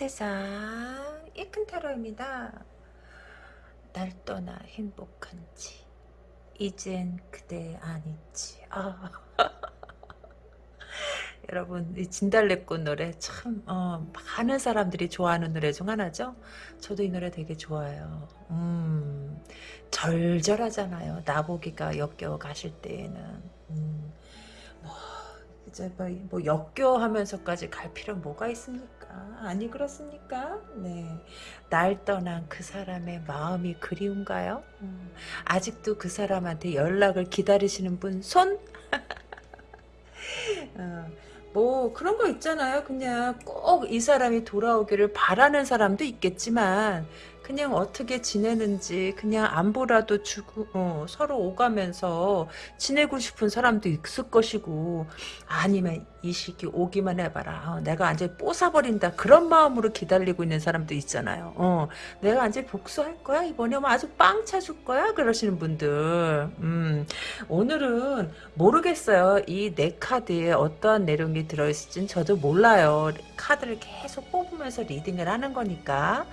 세상 이큰 타로입니다. 날 떠나 행복한지 이젠 그대 아니지. 아. 여러분 이 진달래꽃 노래 참 어, 많은 사람들이 좋아하는 노래 중 하나죠. 저도 이 노래 되게 좋아요. 음, 절절하잖아요. 나보기가 역겨워 가실 때에는 음, 뭐 이제 뭐, 뭐 역겨워하면서까지 갈 필요 뭐가 있습니까? 아니 그렇습니까? 네, 날 떠난 그 사람의 마음이 그리운가요? 음, 아직도 그 사람한테 연락을 기다리시는 분 손? 어, 뭐 그런 거 있잖아요. 그냥 꼭 이 사람이 돌아오기를 바라는 사람도 있겠지만 그냥 어떻게 지내는지 그냥 안보라도 주고 어, 서로 오가면서 지내고 싶은 사람도 있을 것이고 아니면 이 시기 오기만 해봐라. 어, 내가 완전히 뽀사버린다. 그런 마음으로 기다리고 있는 사람도 있잖아요. 어, 내가 완전히 복수할 거야? 이번에 뭐 아주 빵 차줄 거야? 그러시는 분들. 음, 오늘은 모르겠어요. 이 네 카드에 어떠한 내용이 들어있을진 저도 몰라요. 카드를 계속 뽑으면서 리딩을 하는 거니까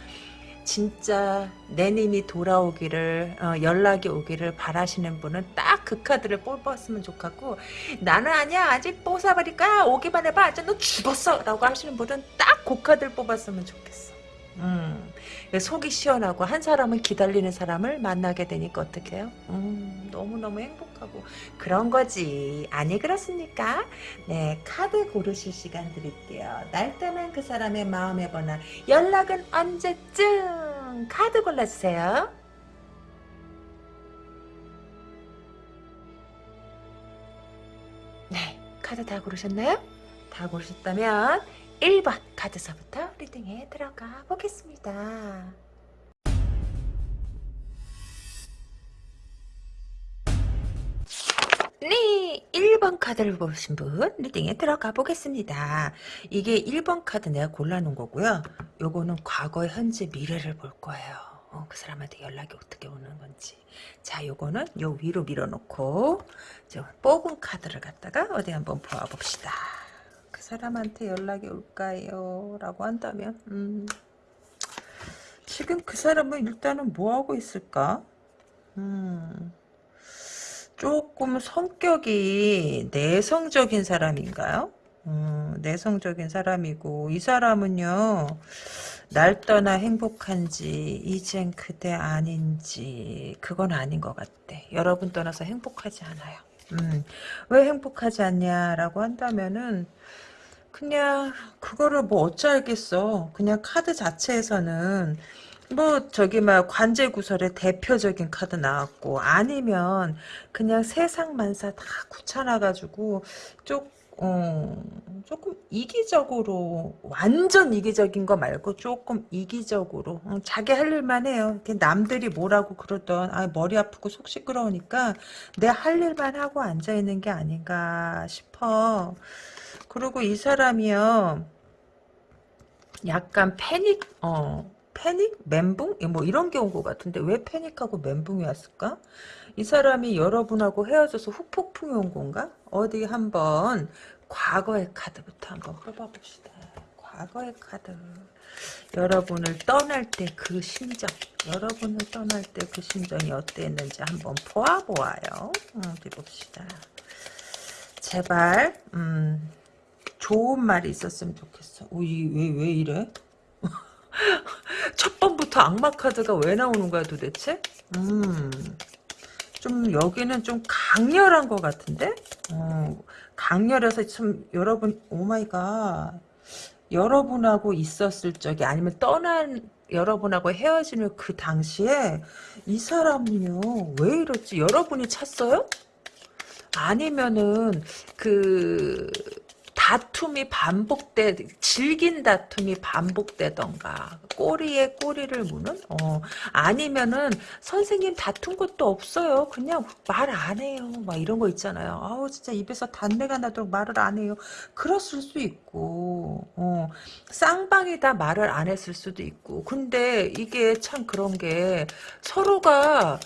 진짜 내님이 돌아오기를 어, 연락이 오기를 바라시는 분은 딱 그 카드를 뽑았으면 좋겠고 나는 아니야. 아직 뽑아버릴 거야 오기만 해봐. 아직 너 죽었어. 라고 하시는 분은 딱 그 카드를 뽑았으면 좋겠어. 음, 속이 시원하고 한 사람은 기다리는 사람을 만나게 되니까 어떡 해요? 음, 너무너무 행복하고 그런 거지 아니 그렇습니까? 네 카드 고르실 시간 드릴게요 날 떠난 그 사람의 마음의 번호 연락은 언제쯤 카드 골라주세요 네 카드 다 고르셨나요? 다 고르셨다면 1번 카드서부터 리딩에 들어가 보겠습니다. 네, 1번 카드를 보신 분 리딩에 들어가 보겠습니다. 이게 1번 카드 내가 골라놓은 거고요. 요거는 과거, 현재, 미래를 볼 거예요. 어, 그 사람한테 연락이 어떻게 오는 건지. 자, 요거는 요 위로 밀어놓고 저 뽑은 카드를 갖다가 어디 한번 보아봅시다. 그 사람한테 연락이 올까요? 라고 한다면 음, 지금 그 사람은 일단은 뭐하고 있을까? 음, 조금 성격이 내성적인 사람인가요? 음, 내성적인 사람이고 이 사람은요 날 떠나 행복한지 이젠 그대 아닌지 그건 아닌 것 같대 여러분 떠나서 행복하지 않아요 음, 왜 행복하지 않냐라고 한다면은 그냥 그거를 뭐 어쩌겠어. 그냥 카드 자체에서는 뭐 저기 막 관제 구설의 대표적인 카드 나왔고 아니면 그냥 세상 만사 다 굳혀놔가지고 쪽 어, 조금 이기적으로 완전 이기적인 거 말고 조금 이기적으로 어, 자기 할 일만 해요. 남들이 뭐라고 그러던 아 머리 아프고 속 시끄러우니까 내 할 일만 하고 앉아 있는 게 아닌가 싶어. 그리고 이 사람이요. 약간 패닉, 어, 패닉? 멘붕? 뭐 이런 게 온 것 같은데 왜 패닉하고 멘붕이 왔을까? 이 사람이 여러분하고 헤어져서 후폭풍이 온 건가? 어디 한번 과거의 카드부터 한번 뽑아봅시다. 과거의 카드. 여러분을 떠날 때 그 심정, 여러분을 떠날 때 그 심정이 어땠는지 한번 보아보아요. 어디 봅시다. 제발, 음, 좋은 말이 있었으면 좋겠어. 오, 이, 왜, 왜 이래? 첫 번부터 악마 카드가 왜 나오는 거야 도대체? 음, 좀 여기는 좀 강렬한 것 같은데? 어, 강렬해서 참 여러분 oh my god 여러분하고 있었을 적에 아니면 떠난 여러분하고 헤어지는 그 당시에 이 사람은요 왜 이렇지 여러분이 찼어요? 아니면은 그 다툼이 반복돼 질긴 다툼이 반복되던가 꼬리에 꼬리를 무는? 어 아니면은 선생님 다툰 것도 없어요. 그냥 말 안 해요. 막 이런 거 있잖아요. 아우 진짜 입에서 단내가 나도록 말을 안 해요. 그랬을 수 있고 어 쌍방이다 말을 안 했을 수도 있고. 근데 이게 참 그런 게 서로가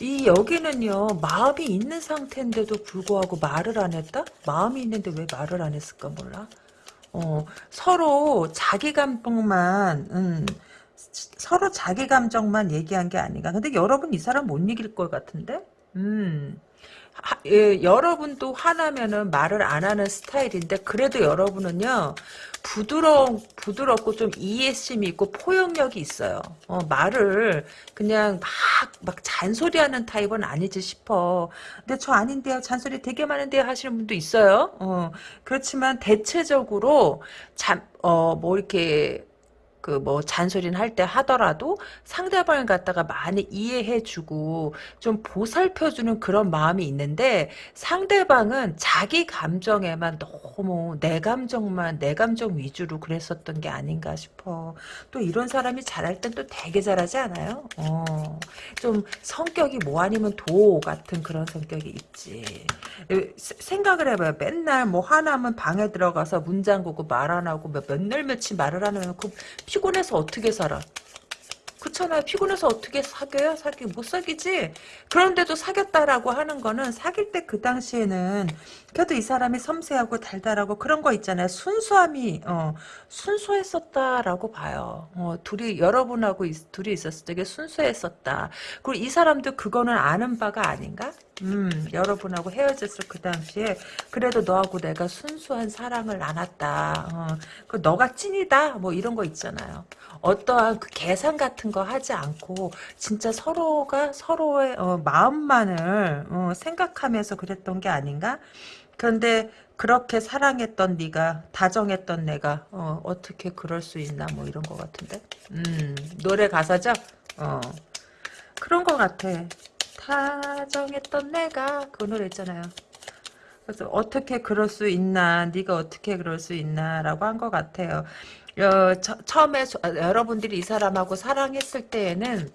이 여기는요 마음이 있는 상태인데도 불구하고 말을 안 했다? 마음이 있는데 왜 말을 안 했을까 몰라 어, 서로 자기 감정만 음, 서로 자기 감정만 얘기한 게 아닌가. 근데 여러분 이 사람 못 이길 것 같은데? 음. 하, 예, 여러분도 화나면은 말을 안 하는 스타일인데 그래도 여러분은요 부드러 부드럽고 좀 이해심이 있고 포용력이 있어요. 어, 말을 그냥 막 막 잔소리하는 타입은 아니지 싶어. 근데 저 아닌데요. 잔소리 되게 많은데요 하시는 분도 있어요. 어, 그렇지만 대체적으로 잠어뭐 이렇게 그 뭐 잔소리는 할 때 하더라도 상대방을 갖다가 많이 이해해주고 좀 보살펴주는 그런 마음이 있는데 상대방은 자기 감정에만 너무 내 감정만 내 감정 위주로 그랬었던 게 아닌가 싶어. 또 이런 사람이 잘할 땐 또 되게 잘하지 않아요? 어, 좀 성격이 뭐 아니면 도 같은 그런 성격이 있지. 생각을 해봐요. 맨날 뭐 화나면 방에 들어가서 문 잠그고 말 안 하고 몇날 며칠 말을 안 하면 그 피곤해서 어떻게 살아? 그렇잖아요. 피곤해서 어떻게 사귀어요? 사귀 못 사귀지. 그런데도 사귀었다라고 하는 거는 사귈 때 그 당시에는 그래도 이 사람이 섬세하고 달달하고 그런 거 있잖아요. 순수함이 어, 순수했었다라고 봐요. 어, 둘이 여러분하고 있, 둘이 있었을 때 순수했었다. 그리고 이 사람도 그거는 아는 바가 아닌가? 음, 여러분하고 헤어졌을 그 당시에 그래도 너하고 내가 순수한 사랑을 나눴다. 어, 그 너가 찐이다. 뭐 이런 거 있잖아요. 어떠한 그 계산 같은 거 하지 않고 진짜 서로가 서로의 어, 마음만을 어, 생각하면서 그랬던 게 아닌가? 그런데 그렇게 사랑했던 네가 다정했던 내가 어, 떻게 그럴 수 있나 뭐 이런 거 같은데 음 노래 가사죠 어 그런 거 같아 다정했던 내가 그 노래 있잖아요 그래서 어떻게 그럴 수 있나 네가 어떻게 그럴 수 있나 라고 한 것 같아요 어, 처, 처음에 저, 여러분들이 이 사람하고 사랑했을 때에는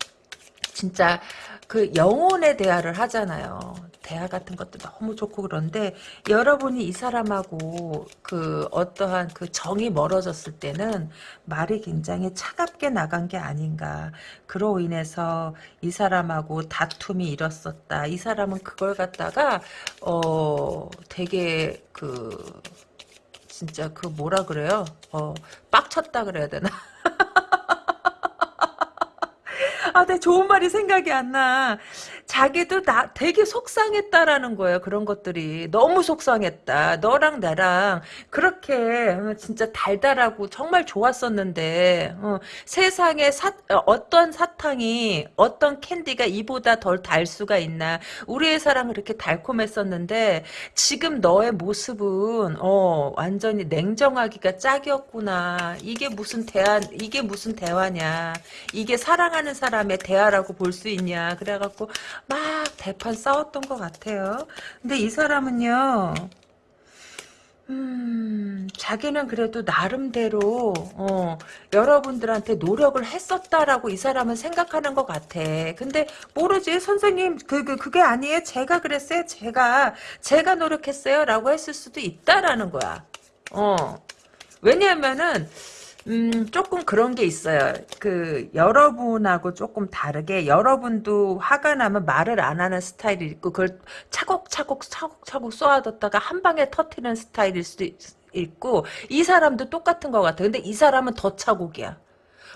진짜 그 영혼의 대화를 하잖아요. 대화 같은 것도 너무 좋고 그런데 여러분이 이 사람하고 그 어떠한 그 정이 멀어졌을 때는 말이 굉장히 차갑게 나간 게 아닌가. 그로 인해서 이 사람하고 다툼이 일었었다. 이 사람은 그걸 갖다가 어 되게 그 진짜 그 뭐라 그래요? 어 빡쳤다 그래야 되나? 아, 내 좋은 말이 생각이 안 나. 자기도 나 되게 속상했다라는 거예요. 그런 것들이 너무 속상했다. 너랑 나랑 그렇게 어, 진짜 달달하고 정말 좋았었는데 어, 세상에 사, 어떤 사탕이 어떤 캔디가 이보다 덜 달 수가 있나? 우리의 사랑은 그렇게 달콤했었는데 지금 너의 모습은 어, 완전히 냉정하기가 짝이었구나. 이게 무슨 대화 이게 무슨 대화냐? 이게 사랑하는 사람의 대화라고 볼 수 있냐? 그래갖고 막 대판 싸웠던 것 같아요. 근데 이 사람은요. 음, 자기는 그래도 나름대로 어, 여러분들한테 노력을 했었다라고 이 사람은 생각하는 것 같아. 근데 모르지 선생님 그, 그 그게 아니에요. 제가 그랬어요. 제가 제가 노력했어요라고 했을 수도 있다라는 거야. 어 왜냐하면은 음, 조금 그런 게 있어요. 그, 여러분하고 조금 다르게, 여러분도 화가 나면 말을 안 하는 스타일이 있고, 그걸 차곡차곡, 차곡차곡 쏘아뒀다가 한 방에 터트리는 스타일일 수도 있고, 이 사람도 똑같은 것 같아. 근데 이 사람은 더 차곡이야.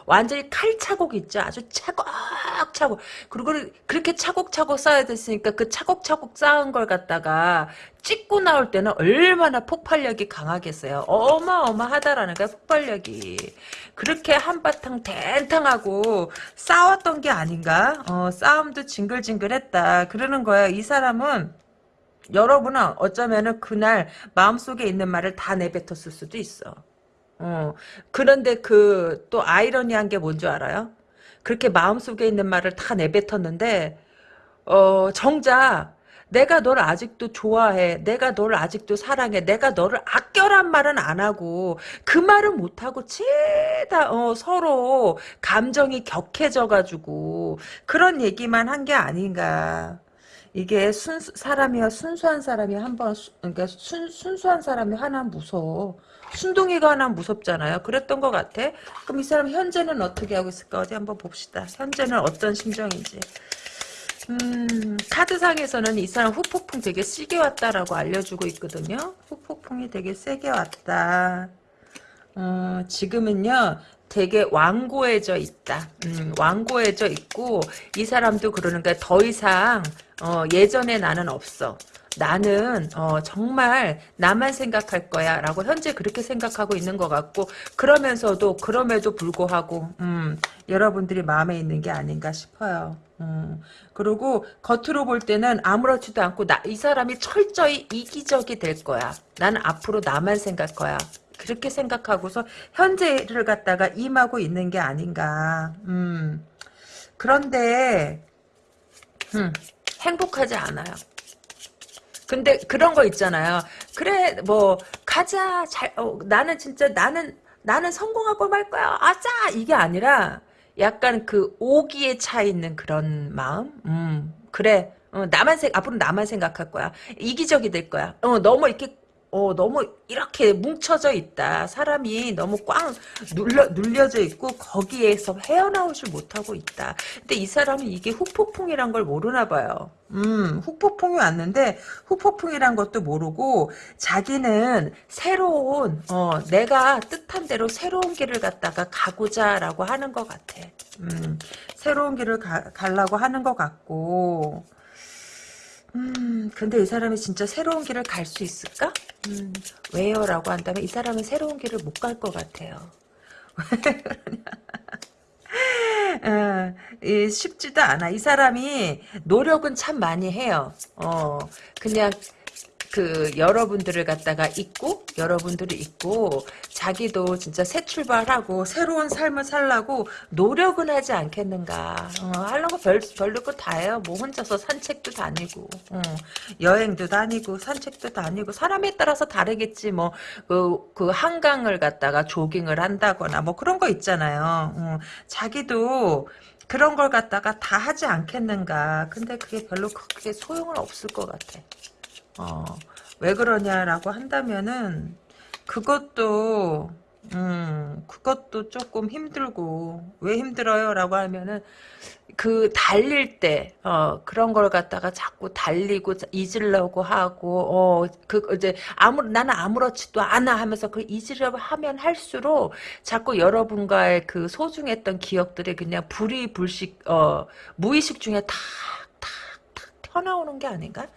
완전히 칼차곡 있죠. 아주 차곡차곡. 그리고 그렇게 차곡차곡 쌓아야 됐으니까 그 차곡차곡 쌓은 걸 갖다가 찍고 나올 때는 얼마나 폭발력이 강하겠어요. 어마어마하다라는 거야, 폭발력이. 그렇게 한바탕 댕탕하고 싸웠던 게 아닌가? 어, 싸움도 징글징글했다. 그러는 거야. 이 사람은 여러분은 어쩌면은 그날 마음속에 있는 말을 다 내뱉었을 수도 있어. 어. 그런데 그 또 아이러니한 게 뭔 줄 알아요? 그렇게 마음속에 있는 말을 다 내뱉었는데 어 정작 내가 널 아직도 좋아해. 내가 널 아직도 사랑해. 내가 너를 아껴란 말은 안 하고 그 말은 못 하고 죄다 어, 서로 감정이 격해져 가지고 그런 얘기만 한 게 아닌가. 이게 순 사람이야 순수한 사람이 한번 그러니까 순, 순수한 사람이 하나 무서워. 순둥이가 하나 무섭잖아요. 그랬던 것 같아. 그럼 이 사람 현재는 어떻게 하고 있을까? 어디 한번 봅시다. 현재는 어떤 심정인지. 음, 카드상에서는 이 사람 후폭풍 되게 세게 왔다라고 알려주고 있거든요. 후폭풍이 되게 세게 왔다. 어, 지금은요 되게 완고해져 있다. 음, 완고해져 있고 이 사람도 그러는 거야. 더 이상 어, 예전에 나는 없어. 나는 어, 정말 나만 생각할 거야 라고 현재 그렇게 생각하고 있는 것 같고 그러면서도 그럼에도 불구하고 음, 여러분들이 마음에 있는 게 아닌가 싶어요. 음, 그리고 겉으로 볼 때는 아무렇지도 않고 나, 이 사람이 철저히 이기적이 될 거야. 나는 앞으로 나만 생각 거야. 그렇게 생각하고서 현재를 갖다가 임하고 있는 게 아닌가. 음, 그런데 음, 행복하지 않아요. 근데 그런 거 있잖아요. 그래 뭐 가자 잘 어, 나는 진짜 나는 나는 성공하고 말 거야. 아자 이게 아니라 약간 그 오기에 차 있는 그런 마음. 음 그래 어, 나만 생 앞으로 나만 생각할 거야. 이기적이 될 거야. 어 너무 이렇게 어, 너무 이렇게 뭉쳐져 있다. 사람이 너무 꽝 눌려, 눌려져 있고 거기에서 헤어나오질 못하고 있다. 근데 이 사람은 이게 후폭풍이란 걸 모르나 봐요. 음, 후폭풍이 왔는데 후폭풍이란 것도 모르고 자기는 새로운 어, 내가 뜻한 대로 새로운 길을 갖다가 가고자라고 하는 것 같아. 음, 새로운 길을 가, 가려고 하는 것 같고 음, 근데 이 사람이 진짜 새로운 길을 갈 수 있을까? 음, 왜요? 라고 한다면 이 사람은 새로운 길을 못 갈 것 같아요. 어, 쉽지도 않아. 이 사람이 노력은 참 많이 해요. 어, 그냥 그 여러분들을 갖다가 잊고 여러분들이 잊고 자기도 진짜 새 출발하고 새로운 삶을 살라고 노력은 하지 않겠는가. 어, 하려고 별, 별로 거다 해요. 뭐 혼자서 산책도 다니고 어, 여행도 다니고 산책도 다니고 사람에 따라서 다르겠지 뭐그 그 한강을 갖다가 조깅을 한다거나 뭐 그런 거 있잖아요. 어, 자기도 그런 걸 갖다가 다 하지 않겠는가. 근데 그게 별로 크게 소용은 없을 것 같아 어, 왜 그러냐라고 한다면은 그것도 음, 그것도 조금 힘들고 왜 힘들어요? 라고 하면은 그 달릴 때 어, 그런 걸 갖다가 자꾸 달리고 잊으려고 하고 어, 그 이제 아무 나는 아무렇지도 않아 하면서 그 잊으려고 하면 할수록 자꾸 여러분과의 그 소중했던 기억들이 그냥 불이 불식 어, 무의식 중에 탁탁탁 튀어나오는 게 아닌가?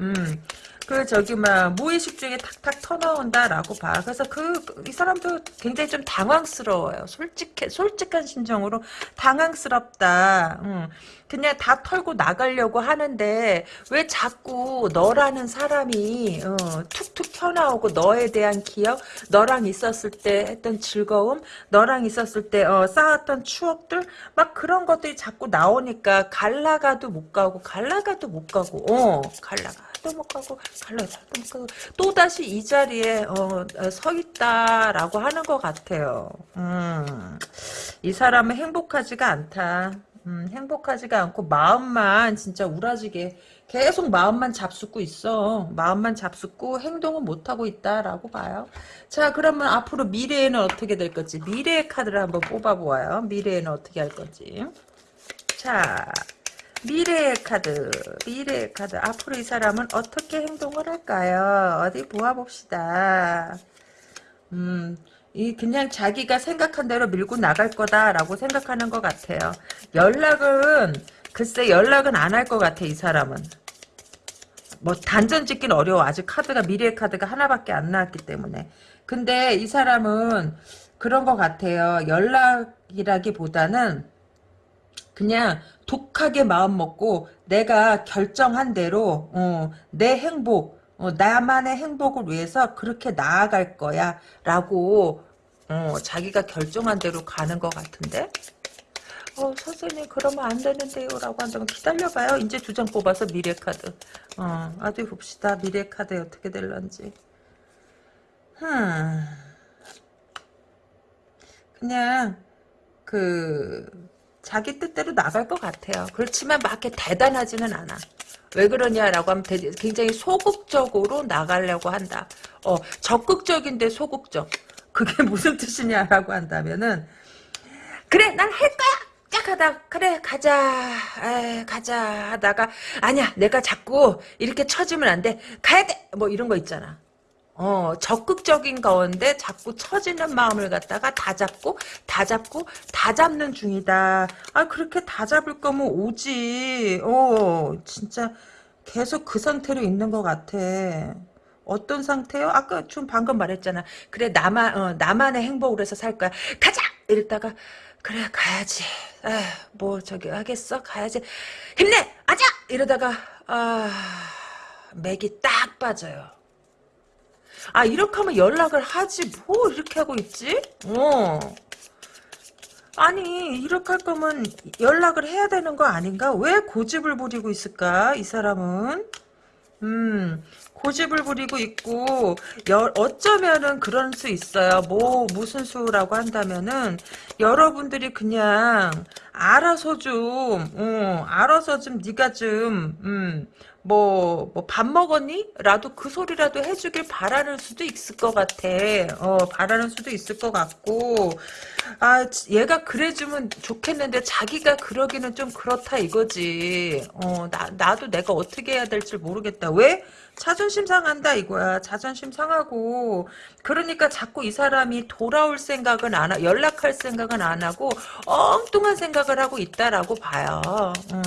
음. 그 저기 막 무의식 중에 탁탁 터나온다라고 봐. 그래서 그 이 사람도 굉장히 좀 당황스러워요. 솔직해 솔직한 심정으로 당황스럽다. 음. 그냥 다 털고 나가려고 하는데 왜 자꾸 너라는 사람이 어, 툭툭 튀어나오고 너에 대한 기억, 너랑 있었을 때 했던 즐거움, 너랑 있었을 때 어, 쌓았던 추억들 막 그런 것들이 자꾸 나오니까 갈라가도 못 가고 갈라가도 못 가고 어 갈라가. 갈라도 못 가고 또 다시 이 자리에 어, 서 있다라고 하는 것 같아요. 음, 이 사람은 행복하지가 않다. 음, 행복하지가 않고 마음만 진짜 우라지게 계속 마음만 잡숫고 있어. 마음만 잡숫고 행동은 못하고 있다라고 봐요. 자 그러면 앞으로 미래에는 어떻게 될 건지 미래의 카드를 한번 뽑아보아요. 미래에는 어떻게 할 건지. 자 미래의 카드 미래의 카드 앞으로 이 사람은 어떻게 행동을 할까요? 어디 모아봅시다. 음, 이 그냥 자기가 생각한 대로 밀고 나갈 거다라고 생각하는 것 같아요. 연락은 글쎄 연락은 안 할 것 같아 이 사람은. 뭐 단전 짓기는 어려워. 아직 카드가 미래의 카드가 하나밖에 안 나왔기 때문에. 근데 이 사람은 그런 것 같아요. 연락이라기보다는 그냥 독하게 마음 먹고 내가 결정한 대로 어, 내 행복 어, 나만의 행복을 위해서 그렇게 나아갈 거야 라고 어, 자기가 결정한 대로 가는 것 같은데? 어, 선생님 그러면 안 되는데요 라고 한다면 기다려봐요. 이제 두 장 뽑아서 미래 카드. 어, 어디 봅시다. 미래 카드 어떻게 될런지. 흠. 그냥 그 자기 뜻대로 나갈 것 같아요. 그렇지만 막 이렇게 대단하지는 않아. 왜 그러냐라고 하면 굉장히 소극적으로 나가려고 한다. 어, 적극적인데 소극적. 그게 무슨 뜻이냐라고 한다면은 그래 난 할 거야. 딱 하다. 그래 가자. 에, 가자 하다가 아니야 내가 자꾸 이렇게 처지면 안 돼. 가야 돼! 뭐 이런 거 있잖아 어, 적극적인 가운데 자꾸 처지는 마음을 갖다가 다 잡고, 다 잡고, 다 잡는 중이다. 아, 그렇게 다 잡을 거면 오지. 어, 진짜 계속 그 상태로 있는 것 같아. 어떤 상태요? 아까 좀 방금 말했잖아. 그래, 나만, 어, 나만의 행복을 해서 살 거야. 가자! 이랬다가, 그래, 가야지. 아, 뭐, 저기, 하겠어? 가야지. 힘내! 아자! 이러다가, 아, 맥이 딱 빠져요. 아 이렇게 하면 연락을 하지 뭐 이렇게 하고 있지? 어. 아니 이렇게 할 거면 연락을 해야 되는 거 아닌가? 왜 고집을 부리고 있을까? 이 사람은 음 고집을 부리고 있고 여, 어쩌면은 그럴 수 있어요. 뭐 무슨 수라고 한다면은 여러분들이 그냥 알아서 좀 어, 알아서 좀 네가 좀 음, 뭐, 뭐, 밥 먹었니? 라도 그 소리라도 해주길 바라는 수도 있을 것 같아. 어, 바라는 수도 있을 것 같고, 아, 얘가 그래주면 좋겠는데 자기가 그러기는 좀 그렇다 이거지. 어, 나, 나도 내가 어떻게 해야 될지 모르겠다. 왜? 자존심 상한다 이거야. 자존심 상하고 그러니까 자꾸 이 사람이 돌아올 생각은 안 하, 연락할 생각은 안 하고 엉뚱한 생각을 하고 있다라고 봐요. 음.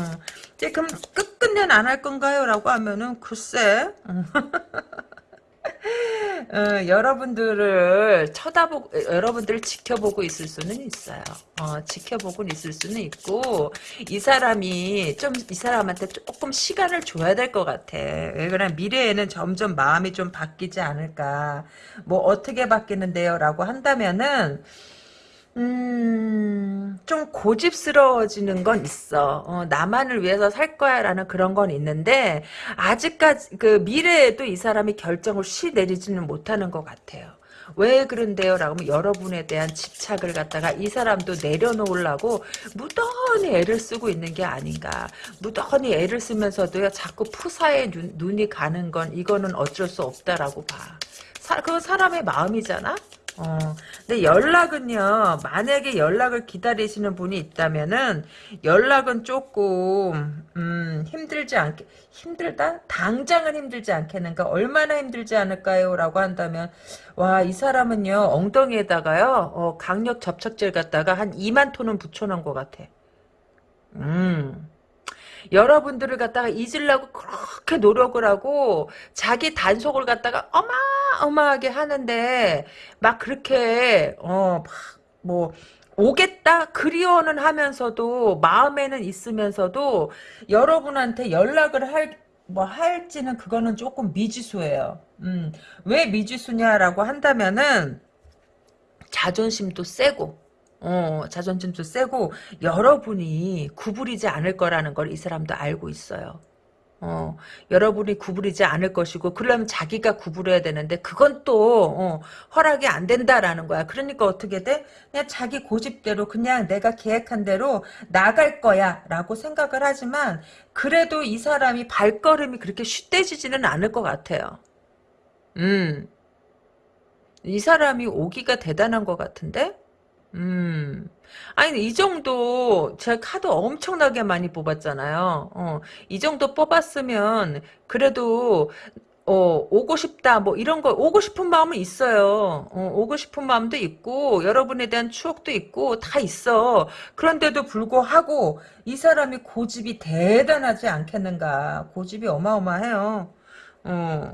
이제 그럼 끝끝내 안 할 건가요? 라고 하면은 글쎄 어, 여러분들을 쳐다보고 여러분들을 지켜보고 있을 수는 있어요. 어, 지켜보고 있을 수는 있고 이 사람이 좀 이 사람한테 조금 시간을 줘야 될 것 같아. 왜 그러냐 미래에는 점점 마음이 좀 바뀌지 않을까. 뭐 어떻게 바뀌는데요라고 한다면은 음, 좀 고집스러워지는 건 있어. 어, 나만을 위해서 살 거야 라는 그런 건 있는데, 아직까지, 그 미래에도 이 사람이 결정을 쉬 내리지는 못하는 것 같아요. 왜 그런데요? 라고 하면 여러분에 대한 집착을 갖다가 이 사람도 내려놓으려고 무던히 애를 쓰고 있는 게 아닌가. 무던히 애를 쓰면서도요, 자꾸 푸사에 눈, 눈이 가는 건 이거는 어쩔 수 없다라고 봐. 사, 그건 사람의 마음이잖아? 어, 근데 연락은요, 만약에 연락을 기다리시는 분이 있다면은, 연락은 조금, 음, 힘들지 않게, 힘들다? 당장은 힘들지 않겠는가? 얼마나 힘들지 않을까요? 라고 한다면, 와, 이 사람은요, 엉덩이에다가요, 어, 강력 접착제를 갖다가 한 2만 톤은 붙여놓은 것 같아. 음. 여러분들을 갖다가 잊으려고 그렇게 노력을 하고 자기 단속을 갖다가 어마어마하게 하는데 막 그렇게 어막뭐 오겠다 그리워는 하면서도 마음에는 있으면서도 여러분한테 연락을 할 뭐 할지는 그거는 조금 미지수예요. 음, 왜 미지수냐라고 한다면은 자존심도 세고 어, 자존심도 세고 여러분이 구부리지 않을 거라는 걸 이 사람도 알고 있어요. 어, 여러분이 구부리지 않을 것이고 그러려면 자기가 구부려야 되는데 그건 또 어, 허락이 안 된다라는 거야. 그러니까 어떻게 돼? 그냥 자기 고집대로 그냥 내가 계획한 대로 나갈 거야 라고 생각을 하지만 그래도 이 사람이 발걸음이 그렇게 쉿대지지는 않을 것 같아요. 음. 이 사람이 오기가 대단한 것 같은데? 음. 아니, 이 정도, 제가 카드 엄청나게 많이 뽑았잖아요. 어, 이 정도 뽑았으면, 그래도, 어, 오고 싶다, 뭐, 이런 거, 오고 싶은 마음은 있어요. 어, 오고 싶은 마음도 있고, 여러분에 대한 추억도 있고, 다 있어. 그런데도 불구하고, 이 사람이 고집이 대단하지 않겠는가. 고집이 어마어마해요. 어.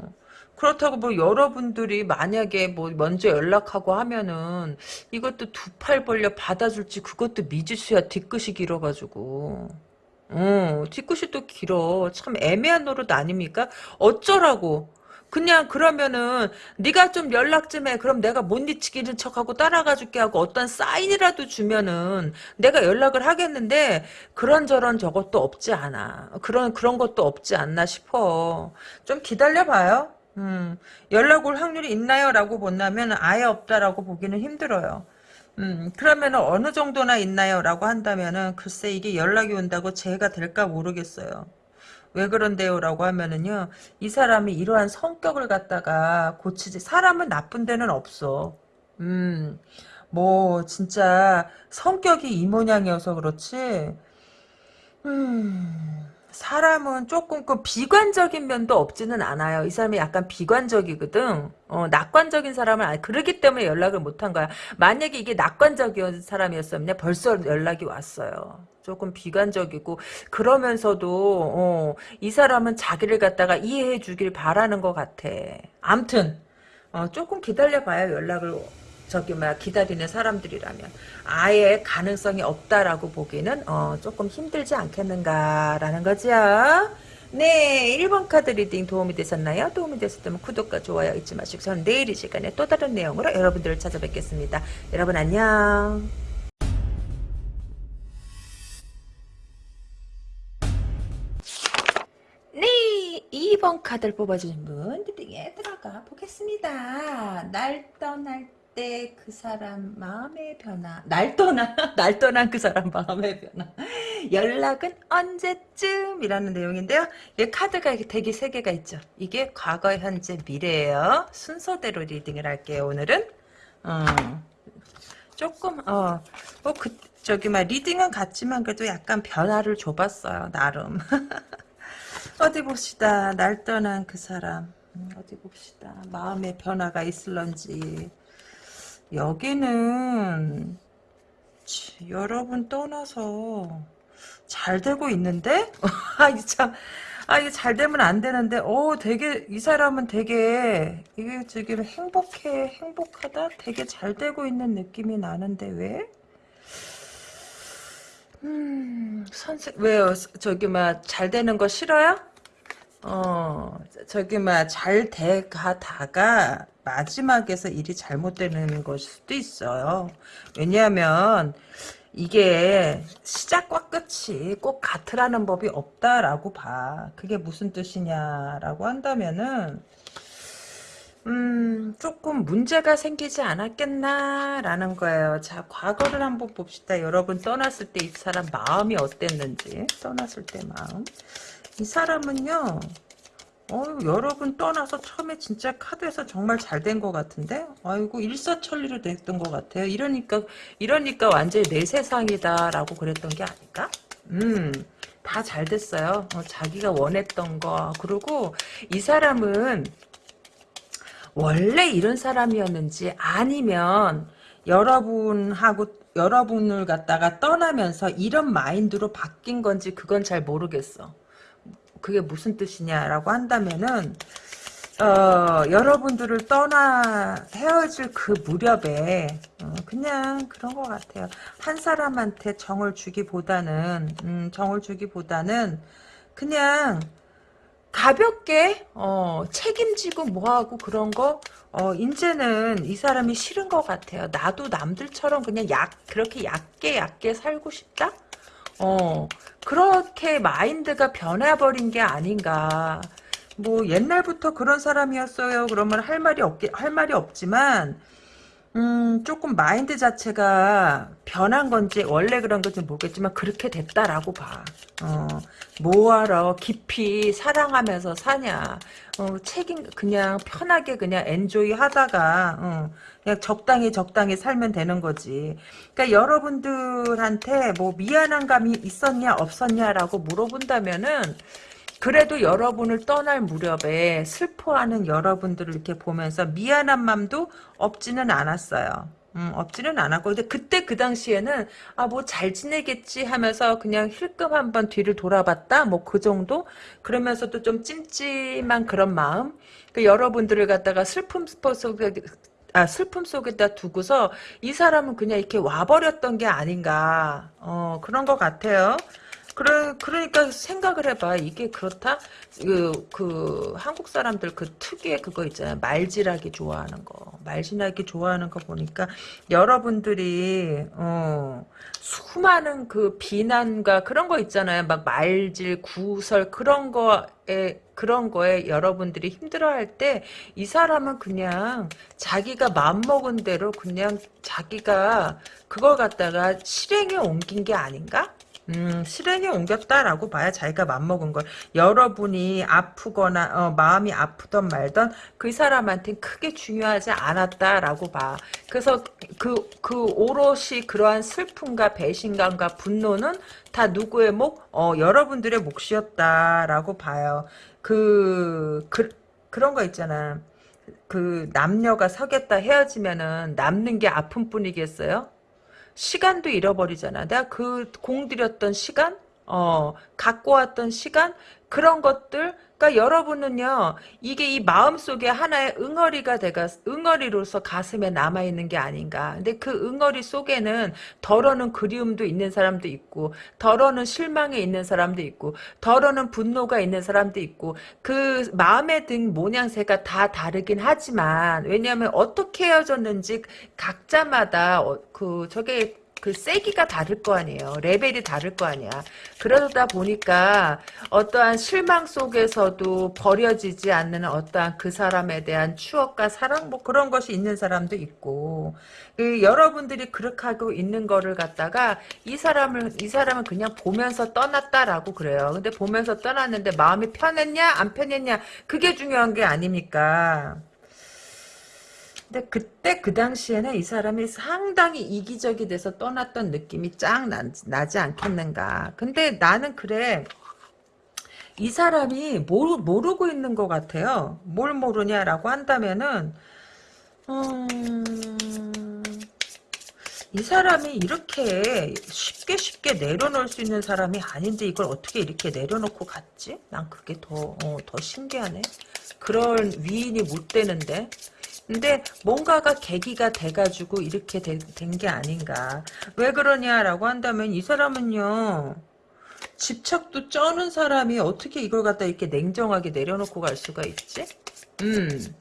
그렇다고 뭐 여러분들이 만약에 뭐 먼저 연락하고 하면은 이것도 두 팔 벌려 받아줄지 그것도 미지수야 뒤끝이 길어가지고 어 뒤끝이 또 길어 참 애매한 노릇 아닙니까 어쩌라고 그냥 그러면은 네가 좀 연락 좀 해. 그럼 내가 못 잊히기는 척하고 따라가 줄게 하고 어떤 사인이라도 주면은 내가 연락을 하겠는데 그런저런 저것도 없지 않아. 그런 그런 것도 없지 않나 싶어. 좀 기다려 봐요. 음, 연락 올 확률이 있나요? 라고 본다면 아예 없다라고 보기는 힘들어요. 음, 그러면 어느 정도나 있나요? 라고 한다면은 글쎄 이게 연락이 온다고 제가 될까 모르겠어요. 왜 그런데요? 라고 하면은요, 이 사람이 이러한 성격을 갖다가 고치지, 사람은 나쁜 데는 없어. 음, 뭐, 진짜 성격이 이 모양이어서 그렇지, 음, 사람은 조금 그 비관적인 면도 없지는 않아요. 이 사람이 약간 비관적이거든. 어, 낙관적인 사람은 아니 그러기 때문에 연락을 못한 거야. 만약에 이게 낙관적인 사람이었으면 벌써 연락이 왔어요. 조금 비관적이고 그러면서도 어, 이 사람은 자기를 갖다가 이해해 주길 바라는 것 같아. 암튼 어, 조금 기다려봐요 연락을 저기 막 기다리는 사람들이라면 아예 가능성이 없다라고 보기는 어, 조금 힘들지 않겠는가라는 거죠. 네, 1번 카드 reading 도움이 되셨나요? 도움이 되셨다면 구독과 좋아요 잊지 마시고 저는 내일 이 시간에 또 다른 내용으로 여러분들을 찾아뵙겠습니다. 여러분 안녕. 네, 2번 카드를 뽑아주신 분 리딩에 들어가 보겠습니다. 날 떠날 때 그 사람 마음의 변화 날 떠나 날 떠난 그 사람 마음의 변화 연락은 언제쯤이라는 내용인데요. 이 카드가 되게 세 개가 있죠. 이게 과거, 현재, 미래예요. 순서대로 리딩을 할게요. 오늘은 어, 조금 어뭐그 저기 막 reading은 같지만 그래도 약간 변화를 줘봤어요. 나름. 어디 봅시다. 날 떠난 그 사람. 음, 어디 봅시다. 마음의 변화가 있을런지. 여기는 치, 여러분 떠나서 잘 되고 있는데? 아, 참. 아, 이게 잘 되면 안 되는데, 어, 되게, 이 사람은 되게, 이게 지금 행복해, 행복하다? 되게 잘 되고 있는 느낌이 나는데, 왜? 음, 선생, 왜요? 저기, 막, 잘 되는 거 싫어요? 어, 저기, 막, 잘 돼가다가, 마지막에서 일이 잘못되는 것일 수도 있어요. 왜냐하면, 이게 시작과 끝이 꼭 같으라는 법이 없다라고 봐. 그게 무슨 뜻이냐라고 한다면은, 음, 조금 문제가 생기지 않았겠나라는 거예요. 자, 과거를 한번 봅시다. 여러분 떠났을 때 이 사람 마음이 어땠는지. 떠났을 때 마음. 이 사람은요, 어 여러분 떠나서 처음에 진짜 카드에서 정말 잘 된 것 같은데? 아이고, 일사천리로 됐던 것 같아요. 이러니까, 이러니까 완전히 내 세상이다 라고 그랬던 게 아닐까? 음, 다 잘 됐어요. 어, 자기가 원했던 거. 그리고 이 사람은 원래 이런 사람이었는지 아니면 여러분하고 여러분을 갖다가 떠나면서 이런 마인드로 바뀐 건지 그건 잘 모르겠어. 그게 무슨 뜻이냐라고 한다면은 어, 여러분들을 떠나 헤어질 그 무렵에 어, 그냥 그런 것 같아요. 한 사람한테 정을 주기보다는 음, 정을 주기보다는 그냥 가볍게 어, 책임지고 뭐하고 그런 거 어, 이제는 이 사람이 싫은 것 같아요. 나도 남들처럼 그냥 약 그렇게 얕게 얕게 살고 싶다? 어 그렇게 마인드가 변해버린 게 아닌가. 뭐 옛날부터 그런 사람이었어요. 그러면 할 말이 없게 할 말이 없지만 음, 조금 마인드 자체가 변한 건지 원래 그런 건지 모르겠지만 그렇게 됐다라고 봐. 어, 뭐하러 깊이 사랑하면서 사냐. 어, 책임 그냥 편하게 그냥 엔조이 하다가 어, 그냥 적당히 적당히 살면 되는 거지. 그러니까 여러분들한테 뭐 미안한 감이 있었냐 없었냐라고 물어본다면은 그래도 여러분을 떠날 무렵에 슬퍼하는 여러분들을 이렇게 보면서 미안한 마음도 없지는 않았어요. 음, 없지는 않았고. 근데 그때 그 당시에는 아 뭐 잘 지내겠지 하면서 그냥 힐끔 한번 뒤를 돌아봤다? 뭐 그 정도? 그러면서도 좀 찜찜한 그런 마음? 그 여러분들을 갖다가 슬픔 속에 아 슬픔 속에다 두고서 이 사람은 그냥 이렇게 와버렸던 게 아닌가. 어 그런 것 같아요. 그래, 그러니까 생각을 해봐. 이게 그렇다? 그, 그, 한국 사람들 그 특유의 그거 있잖아요. 말질하기 좋아하는 거. 말질하기 좋아하는 거 보니까 여러분들이, 어, 수많은 그 비난과 그런 거 있잖아요. 막 말질, 구설, 그런 거에, 그런 거에 여러분들이 힘들어할 때 이 사람은 그냥 자기가 마음먹은 대로 그냥 자기가 그걸 갖다가 실행에 옮긴 게 아닌가? 음, 실행에 옮겼다라고 봐야 자기가 맘먹은 걸. 여러분이 아프거나, 어, 마음이 아프던 말던 그 사람한테 크게 중요하지 않았다라고 봐. 그래서 그, 그 오롯이 그러한 슬픔과 배신감과 분노는 다 누구의 목? 어, 여러분들의 몫이었다라고 봐요. 그, 그, 그런 거 있잖아. 그 남녀가 사귀었다 헤어지면은 남는 게 아픔뿐이겠어요? 시간도 잃어버리잖아. 내가 그 공들였던 시간, 어, 갖고 왔던 시간, 그런 것들, 그러니까 여러분은요, 이게 이 마음 속에 하나의 응어리가 돼가, 응어리로서 가슴에 남아 있는 게 아닌가. 근데 그 응어리 속에는 덜어는 그리움도 있는 사람도 있고, 덜어는 실망에 있는 사람도 있고, 덜어는 분노가 있는 사람도 있고, 그 마음에 든 모양새가 다 다르긴 하지만, 왜냐하면 어떻게 헤어졌는지 각자마다, 어, 그, 저게, 그 세기가 다를 거 아니에요. 레벨이 다를 거 아니야. 그러다 보니까 어떠한 실망 속에서도 버려지지 않는 어떠한 그 사람에 대한 추억과 사랑 뭐 그런 것이 있는 사람도 있고 그 여러분들이 그렇게 하고 있는 거를 갖다가 이 사람을 이 사람은 그냥 보면서 떠났다라고 그래요. 근데 보면서 떠났는데 마음이 편했냐 안 편했냐 그게 중요한 게 아닙니까? 근데 그때 그 당시에는 이 사람이 상당히 이기적이 돼서 떠났던 느낌이 쫙 나, 나지 않겠는가. 근데 나는 그래. 이 사람이 모르, 모르고 있는 것 같아요. 뭘 모르냐라고 한다면은, 음, 이 사람이 이렇게 쉽게 쉽게 내려놓을 수 있는 사람이 아닌데 이걸 어떻게 이렇게 내려놓고 갔지? 난 그게 더, 어, 더 신기하네. 그런 위인이 못 되는데. 근데 뭔가가 계기가 돼가지고 이렇게 된 게 아닌가. 왜 그러냐라고 한다면 이 사람은요. 집착도 쩌는 사람이 어떻게 이걸 갖다 이렇게 냉정하게 내려놓고 갈 수가 있지? 음.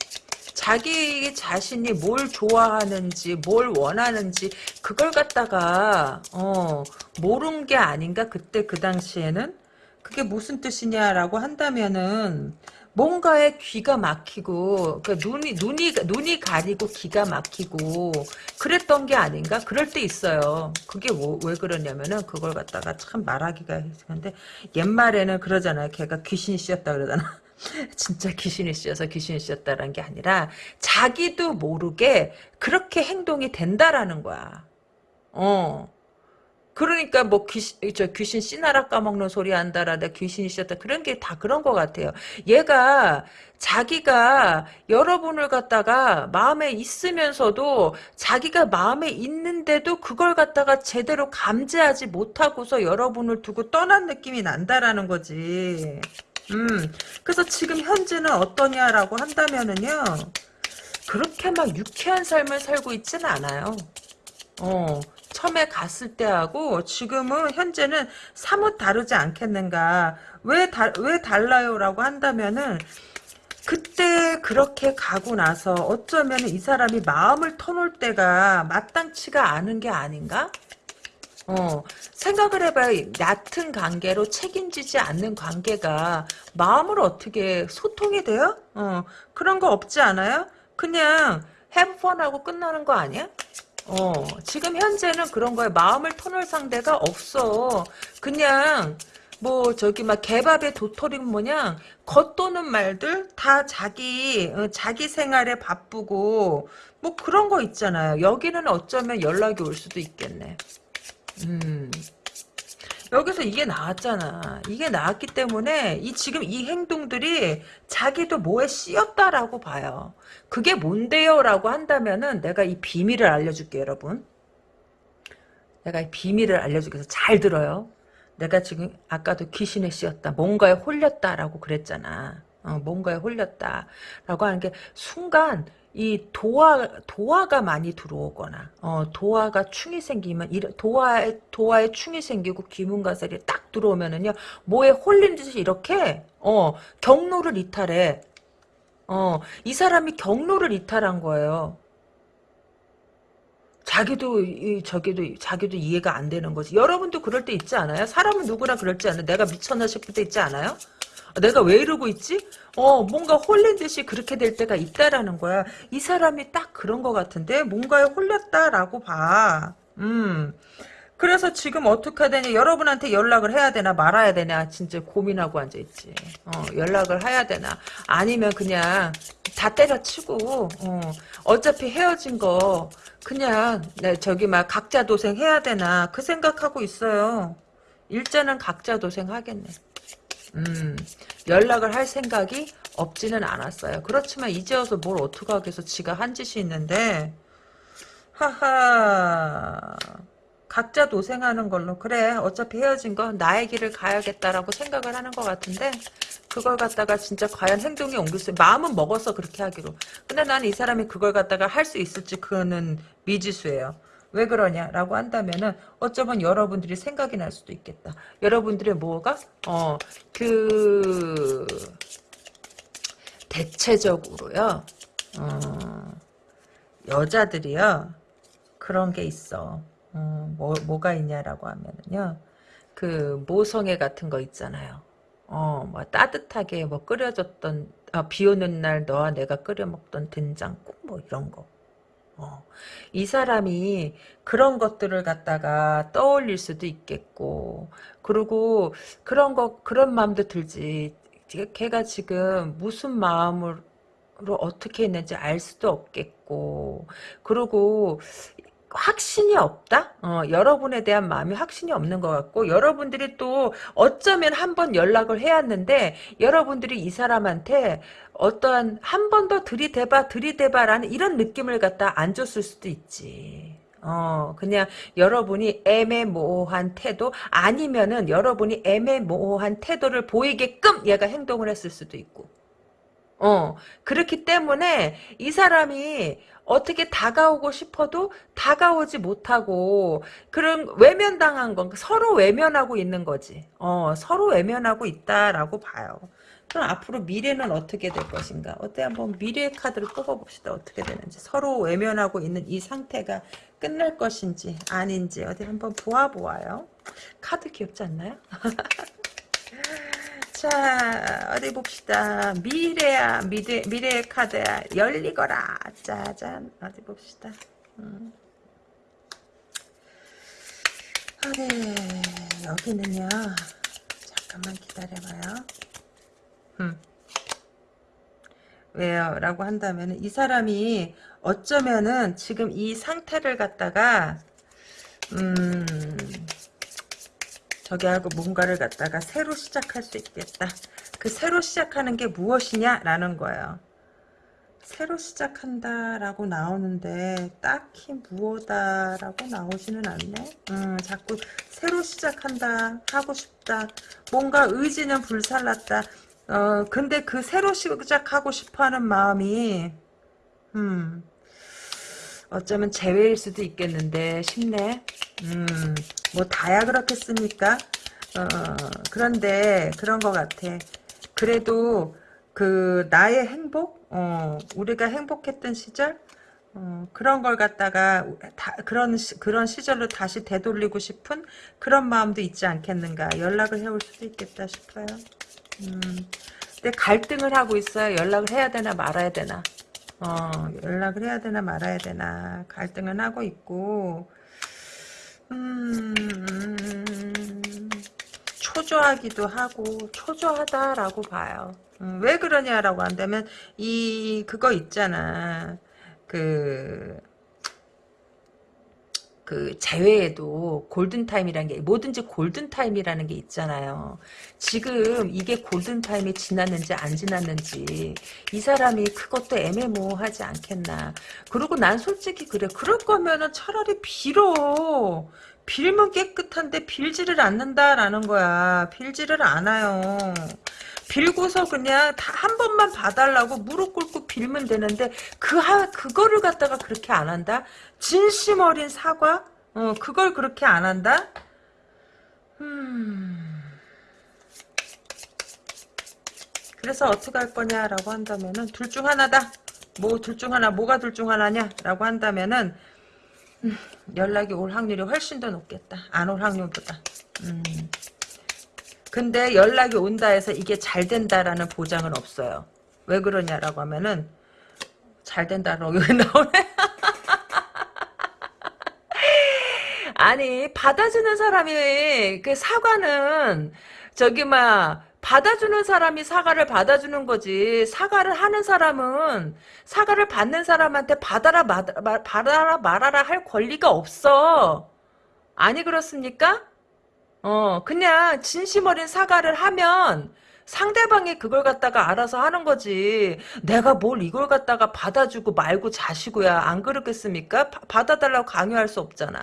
자기 자신이 뭘 좋아하는지 뭘 원하는지 그걸 갖다가 어 모른 게 아닌가 그때 그 당시에는 그게 무슨 뜻이냐라고 한다면은 뭔가에 귀가 막히고 그 눈이 눈이 눈이 가리고 귀가 막히고 그랬던 게 아닌가 그럴 때 있어요. 그게 뭐, 왜 그러냐면은 그걸 갖다가 참 말하기가 했는데 옛말에는 그러잖아요. 걔가 귀신이 씌었다 그러잖아. 진짜 귀신이 씌어서 귀신이 씌었다라는 게 아니라 자기도 모르게 그렇게 행동이 된다라는 거야. 어. 그러니까 뭐 귀신, 저 귀신 씨나라 까먹는 소리 한다라다 귀신이 셨다 그런 게 다 그런 것 같아요. 얘가 자기가 여러분을 갖다가 마음에 있으면서도 자기가 마음에 있는데도 그걸 갖다가 제대로 감지하지 못하고서 여러분을 두고 떠난 느낌이 난다라는 거지. 음, 그래서 지금 현재는 어떠냐라고 한다면은요, 그렇게 막 유쾌한 삶을 살고 있지는 않아요. 어, 처음에 갔을 때하고 지금은 현재는 사뭇 다르지 않겠는가. 왜, 다, 왜 달라요라고 한다면은 그때 그렇게 가고 나서 어쩌면 이 사람이 마음을 터놓을 때가 마땅치가 않은 게 아닌가? 어, 생각을 해봐요. 얕은 관계로 책임지지 않는 관계가 마음을 어떻게 소통이 돼요? 어, 그런 거 없지 않아요? 그냥 해프펀하고 끝나는 거 아니야? 어, 지금 현재는 그런 거에 마음을 터놓을 상대가 없어. 그냥, 뭐, 저기, 막, 개밥에 도토리 모양, 겉도는 말들 다 자기, 어, 자기 생활에 바쁘고, 뭐 그런 거 있잖아요. 여기는 어쩌면 연락이 올 수도 있겠네. 음. 여기서 이게 나왔잖아. 이게 나왔기 때문에 이 지금 이 행동들이 자기도 뭐에 씌었다라고 봐요. 그게 뭔데요? 라고 한다면은 내가 이 비밀을 알려줄게 여러분. 내가 이 비밀을 알려주기 위해서 잘 들어요. 내가 지금 아까도 귀신에 씌었다. 뭔가에 홀렸다라고 그랬잖아. 어, 뭔가에 홀렸다라고 하는 게 순간 이 도화 도화가 많이 들어오거나 어 도화가 충이 생기면 도화에 도화에 충이 생기고 기문가살이 딱 들어오면은요 뭐에 홀린 듯이 이렇게 어 경로를 이탈해 어 이 사람이 경로를 이탈한 거예요 자기도 이, 저기도 자기도 이해가 안 되는 거지 여러분도 그럴 때 있지 않아요 사람은 누구나 그럴지 않아요 내가 미쳤나 싶을 때 있지 않아요 내가 왜 이러고 있지? 어, 뭔가 홀린 듯이 그렇게 될 때가 있다라는 거야. 이 사람이 딱 그런 것 같은데, 뭔가에 홀렸다라고 봐. 음. 그래서 지금 어떻게 되냐 여러분한테 연락을 해야 되나? 말아야 되나? 진짜 고민하고 앉아있지. 어, 연락을 해야 되나? 아니면 그냥 다 때려치고 어, 차피 헤어진 거 그냥 네, 저기 막 각자 도생 해야 되나? 그 생각하고 있어요. 일자는 각자 도생 하겠네. 음, 연락을 할 생각이 없지는 않았어요. 그렇지만 이제 와서 뭘 어떡하겠어. 지가 한 짓이 있는데. 하하 각자 도생하는 걸로. 그래 어차피 헤어진 거 나의 길을 가야겠다라고 생각을 하는 것 같은데 그걸 갖다가 진짜 과연 행동에 옮길 수 마음은 먹었어 그렇게 하기로. 근데 난 이 사람이 그걸 갖다가 할 수 있을지 그거는 미지수예요. 왜 그러냐라고 한다면은 어쩌면 여러분들이 생각이 날 수도 있겠다. 여러분들의 뭐가? 어그 대체적으로요. 어, 여자들이요. 그런 게 있어 어, 뭐, 뭐가 있냐라고 하면은요. 그 모성애 같은 거 있잖아요. 어, 뭐 따뜻하게 뭐 끓여줬던 아, 비 오는 날 너와 내가 끓여 먹던 된장국 뭐 이런 거. 어, 이 사람이 그런 것들을 갖다가 떠올릴 수도 있겠고 그리고 그런 거 그런 마음도 들지 걔가 지금 무슨 마음으로 어떻게 했는지 알 수도 없겠고 그리고 확신이 없다? 어, 여러분에 대한 마음이 확신이 없는 것 같고 여러분들이 또 어쩌면 한 번 연락을 해왔는데 여러분들이 이 사람한테 어떠한 한 번 더 들이대봐 들이대봐라는 이런 느낌을 갖다 안 줬을 수도 있지. 어, 그냥 여러분이 애매모호한 태도 아니면은 여러분이 애매모호한 태도를 보이게끔 얘가 행동을 했을 수도 있고. 어, 그렇기 때문에 이 사람이 어떻게 다가오고 싶어도 다가오지 못하고 그런 외면당한 건 서로 외면하고 있는 거지. 어, 서로 외면하고 있다라고 봐요. 그럼 앞으로 미래는 어떻게 될 것인가? 어때 한번 미래 카드를 뽑아봅시다. 어떻게 되는지. 서로 외면하고 있는 이 상태가 끝날 것인지 아닌지 어디 한번 보아 보아요. 카드 귀엽지 않나요? 자 어디 봅시다. 미래야 미래 미래의 카드야. 열리거라. 짜잔. 어디 봅시다. 음. 어디 여기는요. 잠깐만 기다려봐요. 음. 왜요? 라고 한다면 이 사람이 어쩌면은 지금 이 상태를 갖다가 음 저기 하고 뭔가를 갖다가 새로 시작할 수 있겠다. 그 새로 시작하는 게 무엇이냐라는 거예요. 새로 시작한다라고 나오는데 딱히 무엇다라고 나오지는 않네. 음, 자꾸 새로 시작한다 하고 싶다. 뭔가 의지는 불살랐다. 어 근데 그 새로 시작하고 싶어하는 마음이 음 어쩌면 재회일 수도 있겠는데 싶네. 음, 뭐 다야 그렇겠습니까? 어, 그런데 그런 것 같아. 그래도 그 나의 행복, 어, 우리가 행복했던 시절, 어, 그런 걸 갖다가 다, 그런 시, 그런 시절로 다시 되돌리고 싶은 그런 마음도 있지 않겠는가. 연락을 해올 수도 있겠다 싶어요. 음, 근데 갈등을 하고 있어요. 연락을 해야 되나 말아야 되나. 어, 연락을 해야 되나 말아야 되나 갈등은 하고 있고 음, 초조하기도 하고 초조하다라고 봐요. 음, 왜 그러냐라고 한다면 이 그거 있잖아. 그 그 제외에도 골든타임이라는 게 뭐든지 골든타임이라는 게 있잖아요. 지금 이게 골든타임이 지났는지 안 지났는지 이 사람이 그것도 애매모호하지 않겠나. 그리고 난 솔직히 그래. 그럴 거면은 차라리 빌어. 빌면 깨끗한데 빌지를 않는다라는 거야. 빌지를 않아요. 빌고서 그냥 다 한 번만 봐달라고 무릎 꿇고 빌면 되는데 그 하, 그거를 갖다가 그렇게 안 한다? 진심 어린 사과? 어, 그걸 그렇게 안 한다? 음. 그래서 어떻게 할 거냐라고 한다면은 둘 중 하나다. 뭐 둘 중 하나 뭐가 둘 중 하나냐라고 한다면은 음, 연락이 올 확률이 훨씬 더 높겠다. 안 올 확률보다. 음. 근데 연락이 온다 해서 이게 잘 된다라는 보장은 없어요. 왜 그러냐라고 하면은 잘 된다라고 나오네. 아니 받아주는 사람이 그 사과는 저기 막 받아주는 사람이 사과를 받아주는 거지 사과를 하는 사람은 사과를 받는 사람한테 받아라 마, 마, 받아라 말아라 할 권리가 없어 아니 그렇습니까? 어 그냥 진심 어린 사과를 하면 상대방이 그걸 갖다가 알아서 하는 거지. 내가 뭘 이걸 갖다가 받아주고 말고 자시고야 안 그렇겠습니까? 바, 받아달라고 강요할 수 없잖아.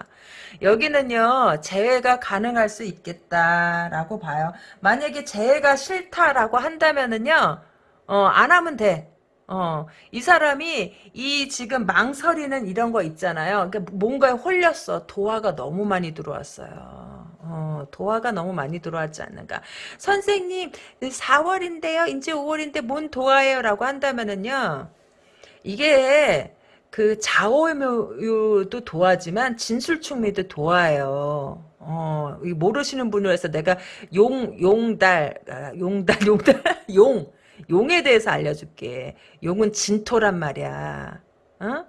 여기는요 재회가 가능할 수 있겠다라고 봐요. 만약에 재회가 싫다라고 한다면은요 어, 안 하면 돼. 어, 이 사람이 이 지금 망설이는 이런 거 있잖아요. 그러니까 뭔가에 홀렸어. 도화가 너무 많이 들어왔어요. 어, 도화가 너무 많이 들어왔지 않는가. 선생님, 4월인데요. 이제 5월인데 뭔 도화예요? 라고 한다면은요. 이게 그 자오묘도 도화지만 진술충미도 도화예요. 어, 모르시는 분을 해서 내가 용, 용달, 아, 용달, 용달, 용, 용에 대해서 알려줄게. 용은 진토란 말이야. 어?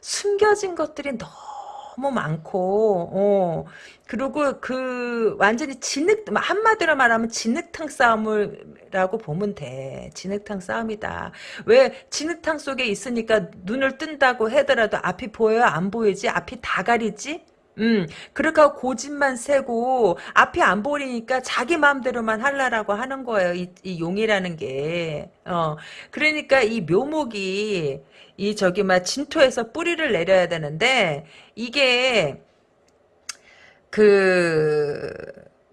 숨겨진 것들이 너무 너무 많고, 어, 그리고 그, 완전히 진흙, 한마디로 말하면 진흙탕 싸움이라고 보면 돼. 진흙탕 싸움이다. 왜, 진흙탕 속에 있으니까 눈을 뜬다고 하더라도 앞이 보여요? 안 보이지? 앞이 다 가리지? 음, 하고 고집만 세고 앞이 안 보이니까 자기 마음대로만 할라라고 하는 거예요. 이, 이 용이라는 게. 어, 그러니까 이 묘목이 이 저기 막 진토에서 뿌리를 내려야 되는데 이게 그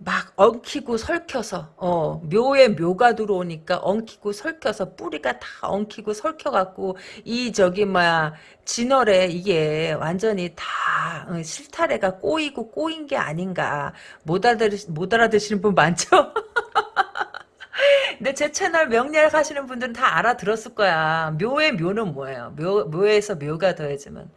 막 엉키고 설켜서 어 묘에 묘가 들어오니까 엉키고 설켜서 뿌리가 다 엉키고 설켜갖고 이 저기 뭐야 진월에 이게 완전히 다 어, 실타래가 꼬이고 꼬인 게 아닌가 못 알아들 못 알아듣시는 분 많죠? 근데 제 채널 명리학 하시는 분들은 다 알아들었을 거야. 묘의 묘는 뭐예요? 묘, 묘에서 묘가 더해지면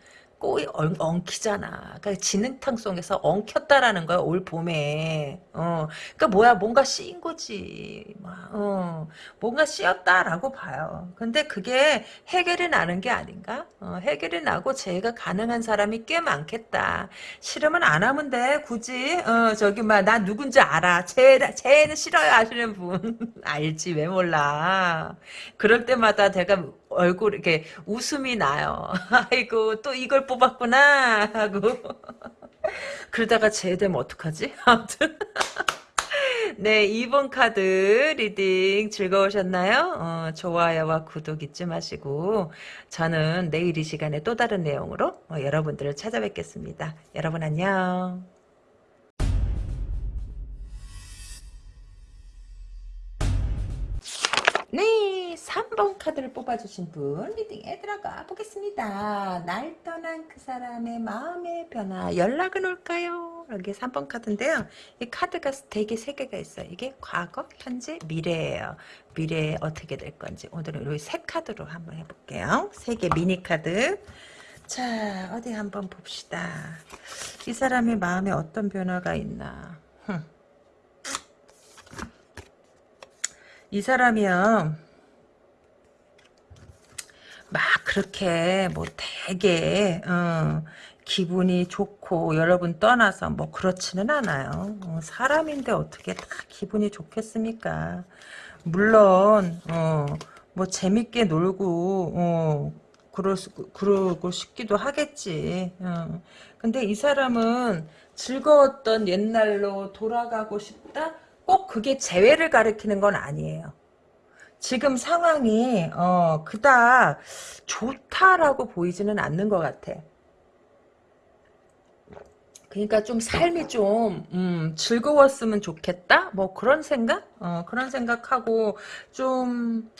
꼬이 엉, 엉키잖아. 그러니까 진흙탕 속에서 엉켰다라는 거야 올 봄에. 어, 그러니까 뭐야 뭔가 씌인 거지. 어, 뭔가 씌었다라고 봐요. 근데 그게 해결이 나는 게 아닌가? 어, 해결이 나고 재해가 가능한 사람이 꽤 많겠다. 싫으면 안 하면 돼. 굳이 어, 저기 막나 누군지 알아. 재 재해는 싫어요 하시는 분 알지 왜 몰라. 그럴 때마다 내가 얼굴 이렇게 웃음이 나요. 아이고 또 이걸 뽑았구나 하고 그러다가 제되면 어떡하지? 아무튼 네 2번 카드 reading 즐거우셨나요? 어, 좋아요와 구독 잊지 마시고 저는 내일 이 시간에 또 다른 내용으로 어, 여러분들을 찾아뵙겠습니다. 여러분 안녕. 네, 3번 카드를 뽑아주신 분 리딩에 들어가 보겠습니다. 날 떠난 그 사람의 마음의 변화 연락은 올까요? 여기 3번 카드인데요. 이 카드가 대개 3개가 있어요. 이게 과거, 현재, 미래예요. 미래에 어떻게 될 건지 오늘은 이세 카드로 한번 해볼게요. 3개 미니 카드. 자, 어디 한번 봅시다. 이 사람의 마음에 어떤 변화가 있나. 흠. 이 사람이요. 막 그렇게 뭐 되게 어, 기분이 좋고 여러분 떠나서 뭐 그렇지는 않아요. 어, 사람인데 어떻게 다 기분이 좋겠습니까? 물론 어, 뭐 재밌게 놀고 어, 그러, 그러고 싶기도 하겠지. 어. 근데 이 사람은 즐거웠던 옛날로 돌아가고 싶다? 꼭 그게 재회를 가리키는 건 아니에요. 지금 상황이 어 그닥 좋다라고 보이지는 않는 것 같아. 그러니까 좀 삶이 좀 음, 즐거웠으면 좋겠다? 뭐 그런 생각? 어, 그런 생각하고 좀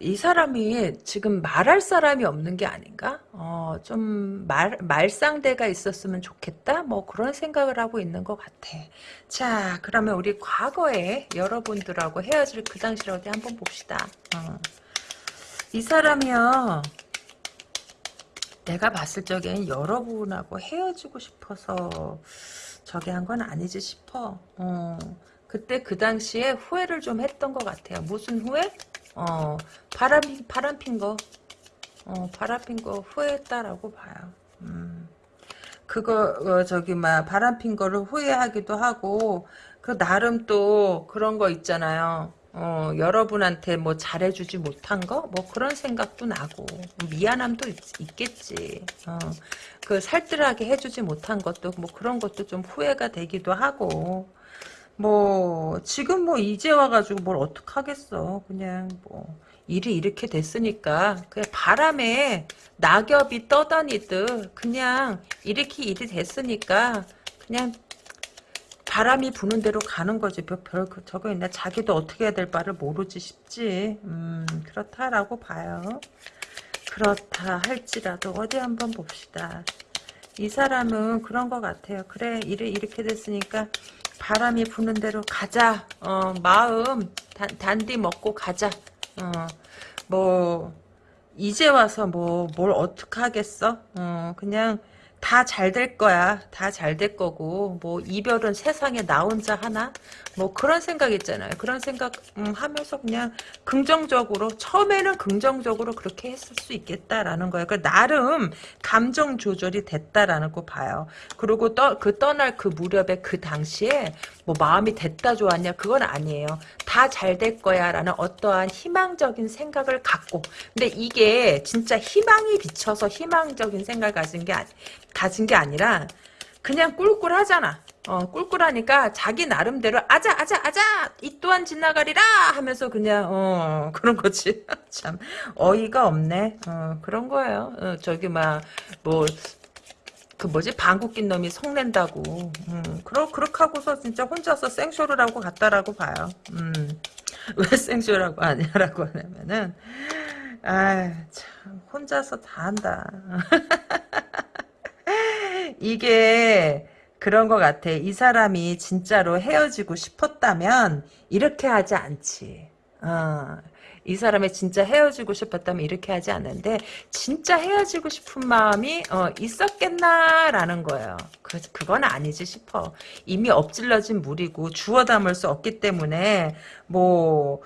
이 사람이 지금 말할 사람이 없는 게 아닌가? 어, 좀 말 말상대가 있었으면 좋겠다? 뭐 그런 생각을 하고 있는 것 같아. 자 그러면 우리 과거에 여러분들하고 헤어질 그 어디 한번 봅시다. 어. 이 사람이요 내가 봤을 적엔 여러분하고 헤어지고 싶어서 저게 한 건 아니지 싶어. 어, 그때 그 당시에 후회를 좀 했던 것 같아요. 무슨 후회? 어, 바람, 바람 핀 거. 어, 바람 핀 거 후회했다라고 봐요. 음. 그거 어, 저기 막 바람 핀 거를 후회하기도 하고 그 나름 또 그런 거 있잖아요. 어, 여러분한테 뭐 잘해주지 못한 거? 뭐 그런 생각도 나고, 미안함도 있, 겠지 어, 그 살뜰하게 해주지 못한 것도 뭐 그런 것도 좀 후회가 되기도 하고, 뭐, 지금 뭐 이제 와가지고 뭘 어떡하겠어. 그냥 뭐, 일이 이렇게 됐으니까, 그냥 바람에 낙엽이 떠다니듯, 그냥 이렇게 일이 됐으니까, 그냥 바람이 부는 대로 가는 거지. 별, 별 그, 저거 있나? 자기도 어떻게 해야 될 바를 모르지 싶지. 음, 그렇다라고 봐요. 그렇다 할지라도 어디 한번 봅시다. 이 사람은 그런 것 같아요. 그래, 일이 이렇게 됐으니까 바람이 부는 대로 가자. 어, 마음 단, 단디 먹고 가자. 어, 뭐 이제 와서 뭐 뭘 어떻게 하겠어? 어, 그냥 다 잘 될 거야. 다 잘 될 거고 뭐 이별은 세상에 나 혼자 하나? 뭐 그런 생각 있잖아요. 그런 생각 음, 하면서 그냥 긍정적으로 처음에는 긍정적으로 그렇게 했을 수 있겠다라는 거예요. 그 나름 감정 조절이 됐다라는 거 봐요. 그리고 떠, 그 떠날 그 무렵에 그 당시에 뭐 마음이 됐다 좋았냐? 그건 아니에요. 다 잘 될 거야 라는 어떠한 희망적인 생각을 갖고. 근데 이게 진짜 희망이 비쳐서 희망적인 생각을 가진 게 아니, 가진 게 아니라 그냥 꿀꿀하잖아. 어, 꿀꿀하니까 자기 나름대로 아자 아자 아자! 이 또한 지나가리라! 하면서 그냥 어 그런 거지. 참 어이가 없네. 어 그런 거예요. 어, 저기 막 뭐 그 뭐지? 방구 낀 놈이 속낸다고. 음, 그러, 그렇게 하고서 진짜 혼자서 생쇼를 하고 갔다라고 봐요. 음, 왜 생쇼라고 하냐라고 하냐면은 아참 혼자서 다 한다. 이게 그런 것 같아. 이 사람이 진짜로 헤어지고 싶었다면 이렇게 하지 않지. 어, 이 사람이 진짜 헤어지고 싶었다면 이렇게 하지 않는데 진짜 헤어지고 싶은 마음이 어, 있었겠나라는 거예요. 그, 그건 아니지 싶어. 이미 엎질러진 물이고 주워 담을 수 없기 때문에 뭐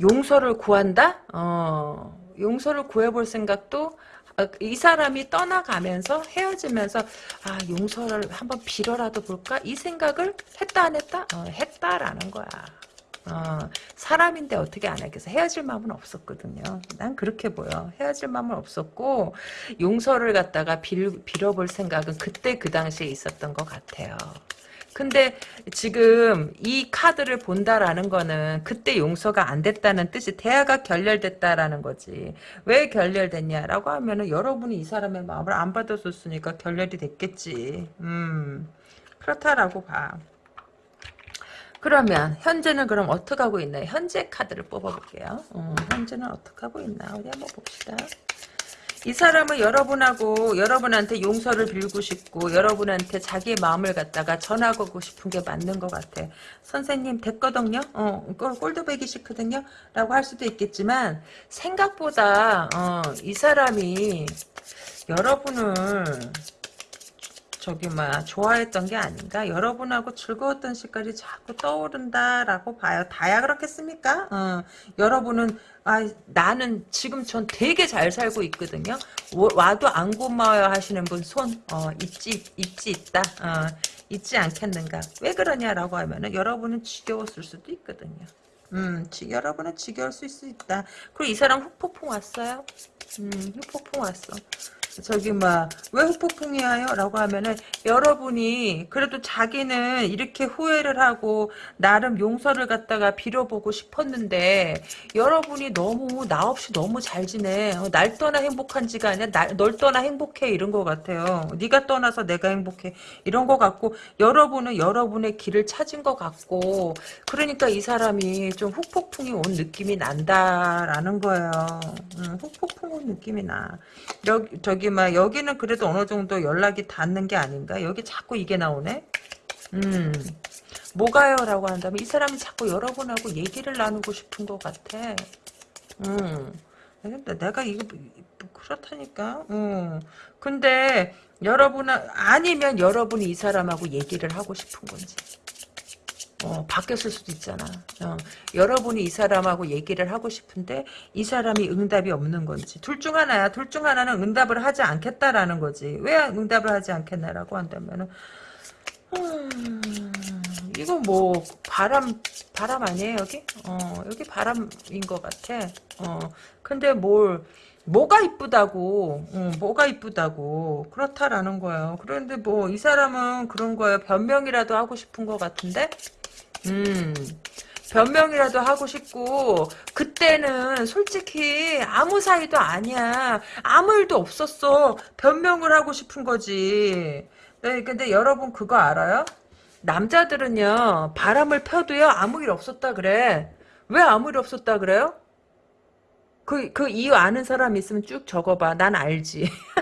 용서를 구한다? 어, 용서를 구해볼 생각도 어, 이 사람이 떠나가면서 헤어지면서 아 용서를 한번 빌어라도 볼까 이 생각을 했다 안 했다 어, 했다라는 거야 어, 사람인데 어떻게 안 하겠어 헤어질 마음은 없었거든요 난 그렇게 보여 헤어질 마음은 없었고 용서를 갖다가 빌, 빌어볼 생각은 그때 그 당시에 있었던 것 같아요 근데 지금 이 카드를 본다라는 거는 그때 용서가 안 됐다는 뜻이 대화가 결렬됐다라는 거지. 왜 결렬됐냐라고 하면은 여러분이 이 사람의 마음을 안 받아줬으니까 결렬이 됐겠지. 음, 그렇다라고 봐. 그러면 현재는 그럼 어떻게 하고 있나요? 현재 카드를 뽑아볼게요. 어, 현재는 어떻게 하고 있나 어디 한번 봅시다. 이 사람은 여러분하고 여러분한테 용서를 빌고 싶고 여러분한테 자기의 마음을 갖다가 전하고 싶은 게 맞는 것 같아. 선생님 됐거든요. 어, 꼴도 배기 싫거든요. 라고 할 수도 있겠지만 생각보다 어, 이 사람이 여러분을 저기 막 좋아했던 게 아닌가? 여러분하고 즐거웠던 시간이 자꾸 떠오른다라고 봐요. 다야 그렇겠습니까? 어, 여러분은 아 나는 지금 전 되게 잘 살고 있거든요. 와도 안 고마워요 하시는 분손 어, 있지 있지 있다. 어, 있지 않겠는가? 왜 그러냐라고 하면은 여러분은 지겨웠을 수도 있거든요. 음, 지, 여러분은 지겨울 수 있다. 그리고 이 사람 흑폭풍 왔어요? 음, 흑폭풍 왔어. 저기 막 왜 후폭풍이에요? 라고 하면은 여러분이 그래도 자기는 이렇게 후회를 하고 나름 용서를 갖다가 빌어보고 싶었는데 여러분이 너무 나 없이 너무 잘 지내. 어, 날 떠나 행복한지가 아니라 나, 널 떠나 행복해. 이런 것 같아요. 네가 떠나서 내가 행복해. 이런 것 같고 여러분은 여러분의 길을 찾은 것 같고 그러니까 이 사람이 좀 후폭풍이 온 느낌이 난다라는 거예요. 음, 후폭풍 온 느낌이 나. 여기 저기 여기 막 여기는 그래도 어느 정도 연락이 닿는 게 아닌가? 여기 자꾸 이게 나오네. 음. 뭐가요? 라고 한다면 이 사람이 자꾸 여러분하고 얘기를 나누고 싶은 것 같아. 음. 내가 이거 그렇다니까. 음. 근데 여러분 아니면 여러분이 이 사람하고 얘기를 하고 싶은 건지. 어, 바뀌었을 수도 있잖아. 어, 여러분이 이 사람하고 얘기를 하고 싶은데 이 사람이 응답이 없는 건지 둘 중 하나야. 둘 중 하나는 응답을 하지 않겠다라는 거지. 왜 응답을 하지 않겠나라고 한다면은 음, 이거 뭐 바람 바람 아니에요 여기? 어 여기 바람인 것 같아. 어 근데 뭘 뭐가 이쁘다고, 어, 뭐가 이쁘다고 그렇다라는 거예요. 그런데 뭐 이 사람은 그런 거예요. 변명이라도 하고 싶은 것 같은데, 음. 변명이라도 하고 싶고 그때는 솔직히 아무 사이도 아니야 아무 일도 없었어 변명을 하고 싶은 거지 네, 근데 여러분 그거 알아요? 남자들은요 바람을 펴도요 아무 일 없었다 그래 왜 아무 일 없었다 그래요? 그, 그 이유 아는 사람 있으면 쭉 적어봐. 난 알지.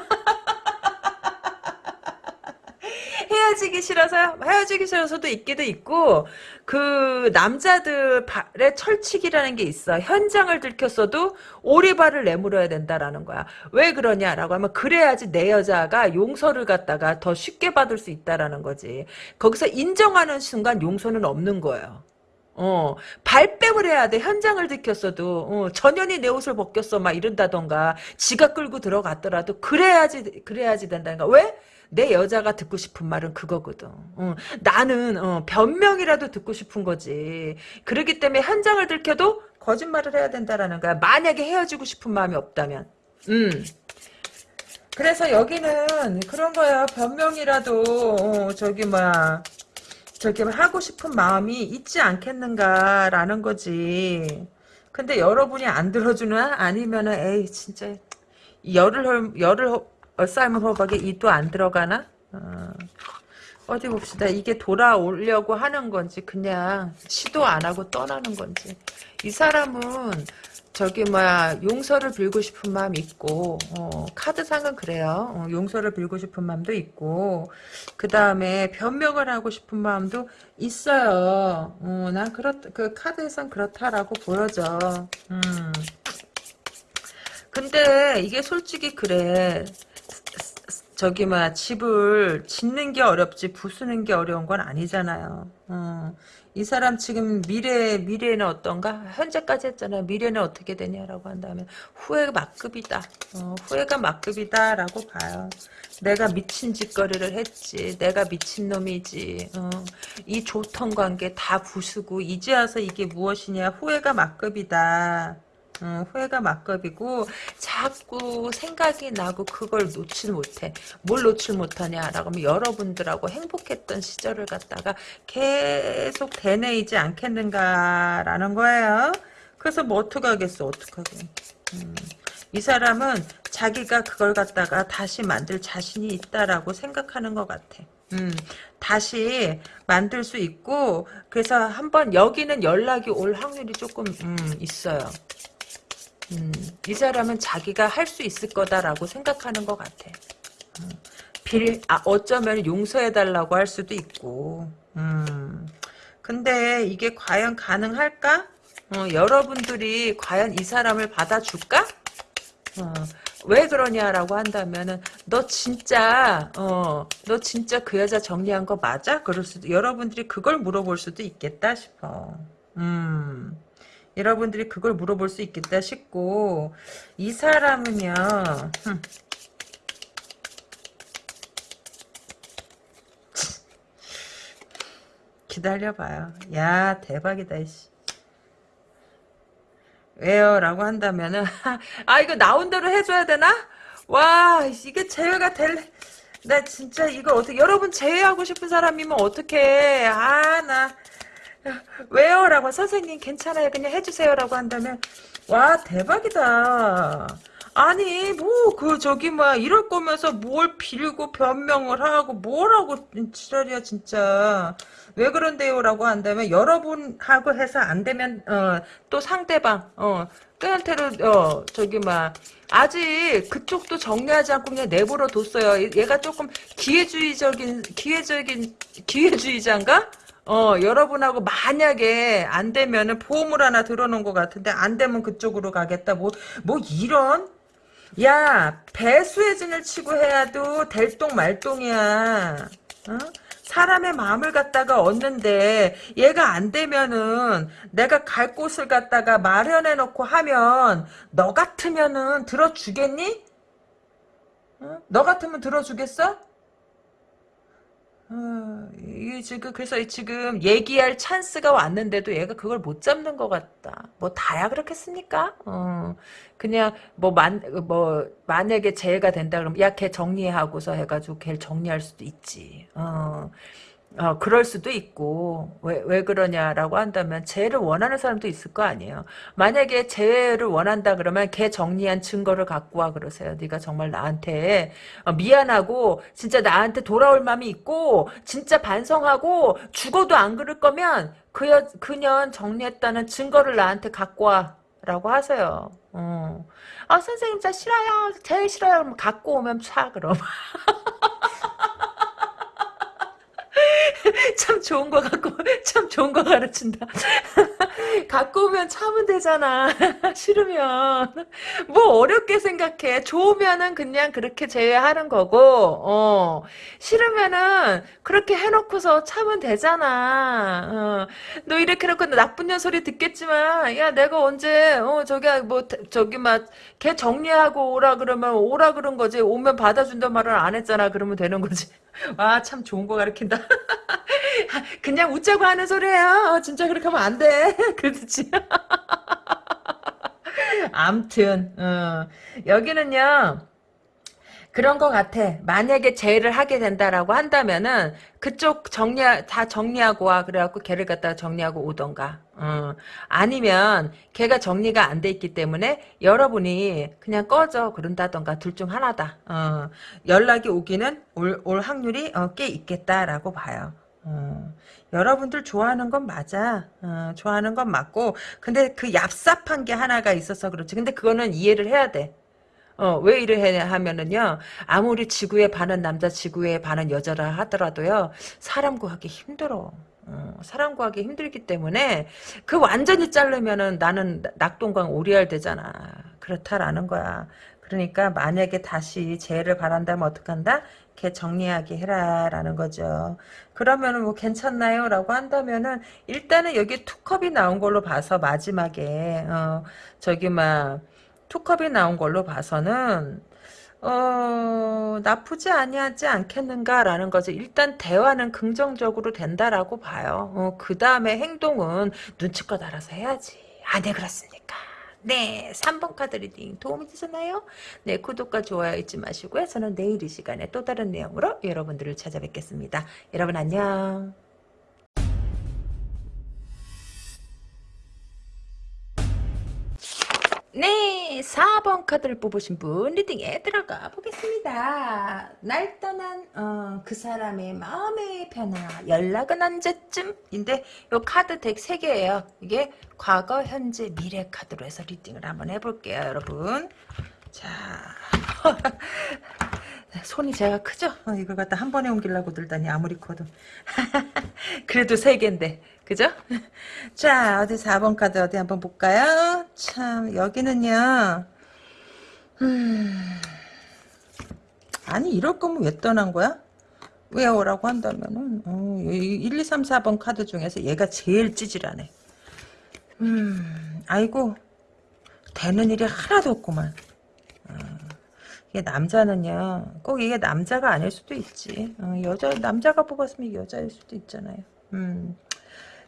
헤어지기 싫어서요? 헤어지기 싫어서도 있기도 있고, 그, 남자들의 철칙이라는 게 있어. 현장을 들켰어도 오리발을 내물어야 된다라는 거야. 왜 그러냐라고 하면, 그래야지 내 여자가 용서를 갖다가 더 쉽게 받을 수 있다라는 거지. 거기서 인정하는 순간 용서는 없는 거예요. 어, 발뺌을 해야 돼. 현장을 들켰어도, 어, 전현이 내 옷을 벗겼어. 막 이런다던가, 지가 끌고 들어갔더라도, 그래야지, 그래야지 된다는 거. 왜? 내 여자가 듣고 싶은 말은 그거거든. 어, 나는, 어, 변명이라도 듣고 싶은 거지. 그렇기 때문에 현장을 들켜도 거짓말을 해야 된다라는 거야. 만약에 헤어지고 싶은 마음이 없다면. 음. 그래서 여기는 그런 거야. 변명이라도, 어, 저기, 뭐야. 저기 하고 싶은 마음이 있지 않겠는가라는 거지. 근데 여러분이 안 들어주는 아니면은 에이 진짜 열을 열을 삶은 호박에 이또안 들어가나? 어. 디 봅시다. 이게 돌아오려고 하는 건지 그냥 시도 안 하고 떠나는 건지. 이 사람은 저기 뭐야 용서를 빌고 싶은 마음 있고 어, 카드상은 그래요. 어, 용서를 빌고 싶은 마음도 있고 그 다음에 변명을 하고 싶은 마음도 있어요. 어, 난 그렇 그 카드에선 그렇다라고 보여져. 음. 근데 이게 솔직히 그래. 저기 막 집을 짓는 게 어렵지 부수는 게 어려운 건 아니잖아요. 어. 이 사람 지금 미래 미래는 어떤가? 현재까지 했잖아요. 미래는 어떻게 되냐라고 한다면 후회가 막급이다. 어, 후회가 막급이다라고 봐요. 내가 미친 짓거리를 했지. 내가 미친 놈이지. 어, 이 좋던 관계 다 부수고 이제 와서 이게 무엇이냐? 후회가 막급이다. 음, 후회가 막급이고 자꾸 생각이 나고 그걸 놓질 못해. 뭘 놓질 못하냐라고 하면 여러분들하고 행복했던 시절을 갖다가 계속 되뇌이지 않겠는가라는 거예요. 그래서 뭐 어떡하겠어 어떡하게. 음, 이 사람은 자기가 그걸 갖다가 다시 만들 자신이 있다라고 생각하는 것 같아. 음, 다시 만들 수 있고 그래서 한번 여기는 연락이 올 확률이 조금 음, 있어요. 음, 이 사람은 자기가 할 수 있을 거다라고 생각하는 것 같아. 음, 빌, 아, 어쩌면 용서해달라고 할 수도 있고. 음, 근데 이게 과연 가능할까? 어, 여러분들이 과연 이 사람을 받아줄까? 어, 왜 그러냐라고 한다면은 너 진짜 어 너 진짜 그 여자 정리한 거 맞아? 그럴 수도 여러분들이 그걸 물어볼 수도 있겠다 싶어. 음. 여러분들이 그걸 물어볼 수 있겠다 싶고 이 사람은요 흠. 기다려봐요 야 대박이다 이씨. 왜요? 라고 한다면은 아 이거 나온 대로 해줘야 되나? 와 이게 제외가 될... 나 진짜 이걸 어떻게 여러분 제외하고 싶은 사람이면 어떻게 아나 왜요? 라고 선생님 괜찮아요. 그냥 해주세요. 라고 한다면 와 대박이다. 아니 뭐 그 저기 뭐 이럴 거면서 뭘 빌고 변명을 하고 뭐라고 지랄이야 진짜 왜 그런데요 라고 한다면 여러분하고 해서 안 되면 어, 또 상대방 어 끝한테로 어 저기 막 아직 그쪽도 정리하지 않고 그냥 내버려 뒀어요 얘가 조금 기회주의적인 기회적인 기회주의자인가 어, 여러분하고 만약에 안 되면은 보험을 하나 들어놓은 것 같은데 안 되면 그쪽으로 가겠다. 뭐, 뭐 이런? 야, 배수의 진을 치고 해야도 될똥 말똥이야. 어? 사람의 마음을 갖다가 얻는데 얘가 안 되면은 내가 갈 곳을 갖다가 마련해 놓고 하면 너 같으면은 들어주겠니? 어? 너 같으면 들어주겠어? 어, 이게 지금 그래서 지금 얘기할 찬스가 왔는데도 얘가 그걸 못 잡는 것 같다. 뭐 다야 그렇겠습니까? 어, 그냥 뭐만뭐 만약에 재해가 된다 그러면 야걔 정리하고서 해가지고 걔를 정리할 수도 있지. 어. 어, 그럴 수도 있고 왜, 왜 그러냐라고 한다면 재해를 원하는 사람도 있을 거 아니에요. 만약에 재해를 원한다 그러면 걔 정리한 증거를 갖고 와 그러세요. 네가 정말 나한테 어, 미안하고 진짜 나한테 돌아올 마음이 있고 진짜 반성하고 죽어도 안 그럴 거면 그 여, 그년 정리했다는 증거를 나한테 갖고 와 라고 하세요. 어. 아 선생님 저 싫어요. 제일 싫어요. 그럼 갖고 오면 차 그럼. 참 좋은 거 갖고 참 좋은 거 가르친다. 갖고 오면 참으면 되잖아. 싫으면 뭐 어렵게 생각해. 좋으면은 그냥 그렇게 제외하는 거고 어. 싫으면은 그렇게 해놓고서 참으면 되잖아. 어. 너 이렇게 해놓고 나쁜 년 소리 듣겠지만 야 내가 언제 어 저기 뭐 저기 막 걔 정리하고 오라 그러면 오라 그런 거지. 오면 받아준단 말을 안 했잖아. 그러면 되는 거지. 와, 참 좋은 거 가르친다. 그냥 웃자고 하는 소리예요. 진짜 그렇게 하면 안 돼. 그렇지. 암튼, 어. 여기는요, 그런 것 같아. 만약에 재해를 하게 된다라고 한다면은 그쪽 정리 다 정리하고 와 그래갖고 걔를 갖다가 정리하고 오던가. 어. 아니면 걔가 정리가 안 돼 있기 때문에 여러분이 그냥 꺼져 그런다던가 둘 중 하나다. 어. 연락이 오기는 올, 올 확률이 어, 꽤 있겠다라고 봐요. 어. 여러분들 좋아하는 건 맞아. 어, 좋아하는 건 맞고 근데 그 얍삽한 게 하나가 있어서 그렇지. 근데 그거는 이해를 해야 돼. 어, 왜 이래 하면은요, 아무리 지구에 반은 남자, 지구에 반은 여자라 하더라도요, 사람 구하기 힘들어. 어, 사람 구하기 힘들기 때문에, 그 완전히 자르면은 나는 낙동강 오리알 되잖아. 그렇다라는 거야. 그러니까 만약에 다시 재해를 바란다면 어떡한다? 걔 정리하게 해라라는 거죠. 그러면은 뭐 괜찮나요? 라고 한다면은 일단은 여기 투컵이 나온 걸로 봐서 마지막에 어 저기 막 two cup이 나온 걸로 봐서는 어 나쁘지 아니하지 않겠는가라는 거죠. 일단 대화는 긍정적으로 된다라고 봐요. 어, 그 다음에 행동은 눈치껏 알아서 해야지. 아, 네 그렇습니까? 네, 3번 카드 reading 도움이 되셨나요? 네, 구독과 좋아요 잊지 마시고요. 저는 내일 이 시간에 또 다른 내용으로 여러분들을 찾아뵙겠습니다. 여러분 안녕. 네, 4번 카드를 뽑으신 분 reading에 들어가 보겠습니다. 날 떠난 어, 그 사람의 마음의 변화, 연락은 언제쯤인데 요 카드 deck 3개예요. 이게 과거, 현재, 미래 카드로 해서 reading을 한번 해볼게요, 여러분. 자, 손이 제가 크죠? 어, 이걸 갖다 한 번에 옮기려고 들다니 아무리 커도 그래도 세 개인데 그죠? 자 어디 4번 카드 어디 한번 볼까요? 참 여기는요 음, 아니 이럴 거면 왜 떠난 거야? 왜 오라고 한다면은 어, 1, 2, 3, 4번 카드 중에서 얘가 제일 찌질하네 음 아이고 되는 일이 하나도 없구만 이게 남자는요 꼭 이게 남자가 아닐 수도 있지. 어, 여자 남자가 뽑았으면 여자일 수도 있잖아요. 음,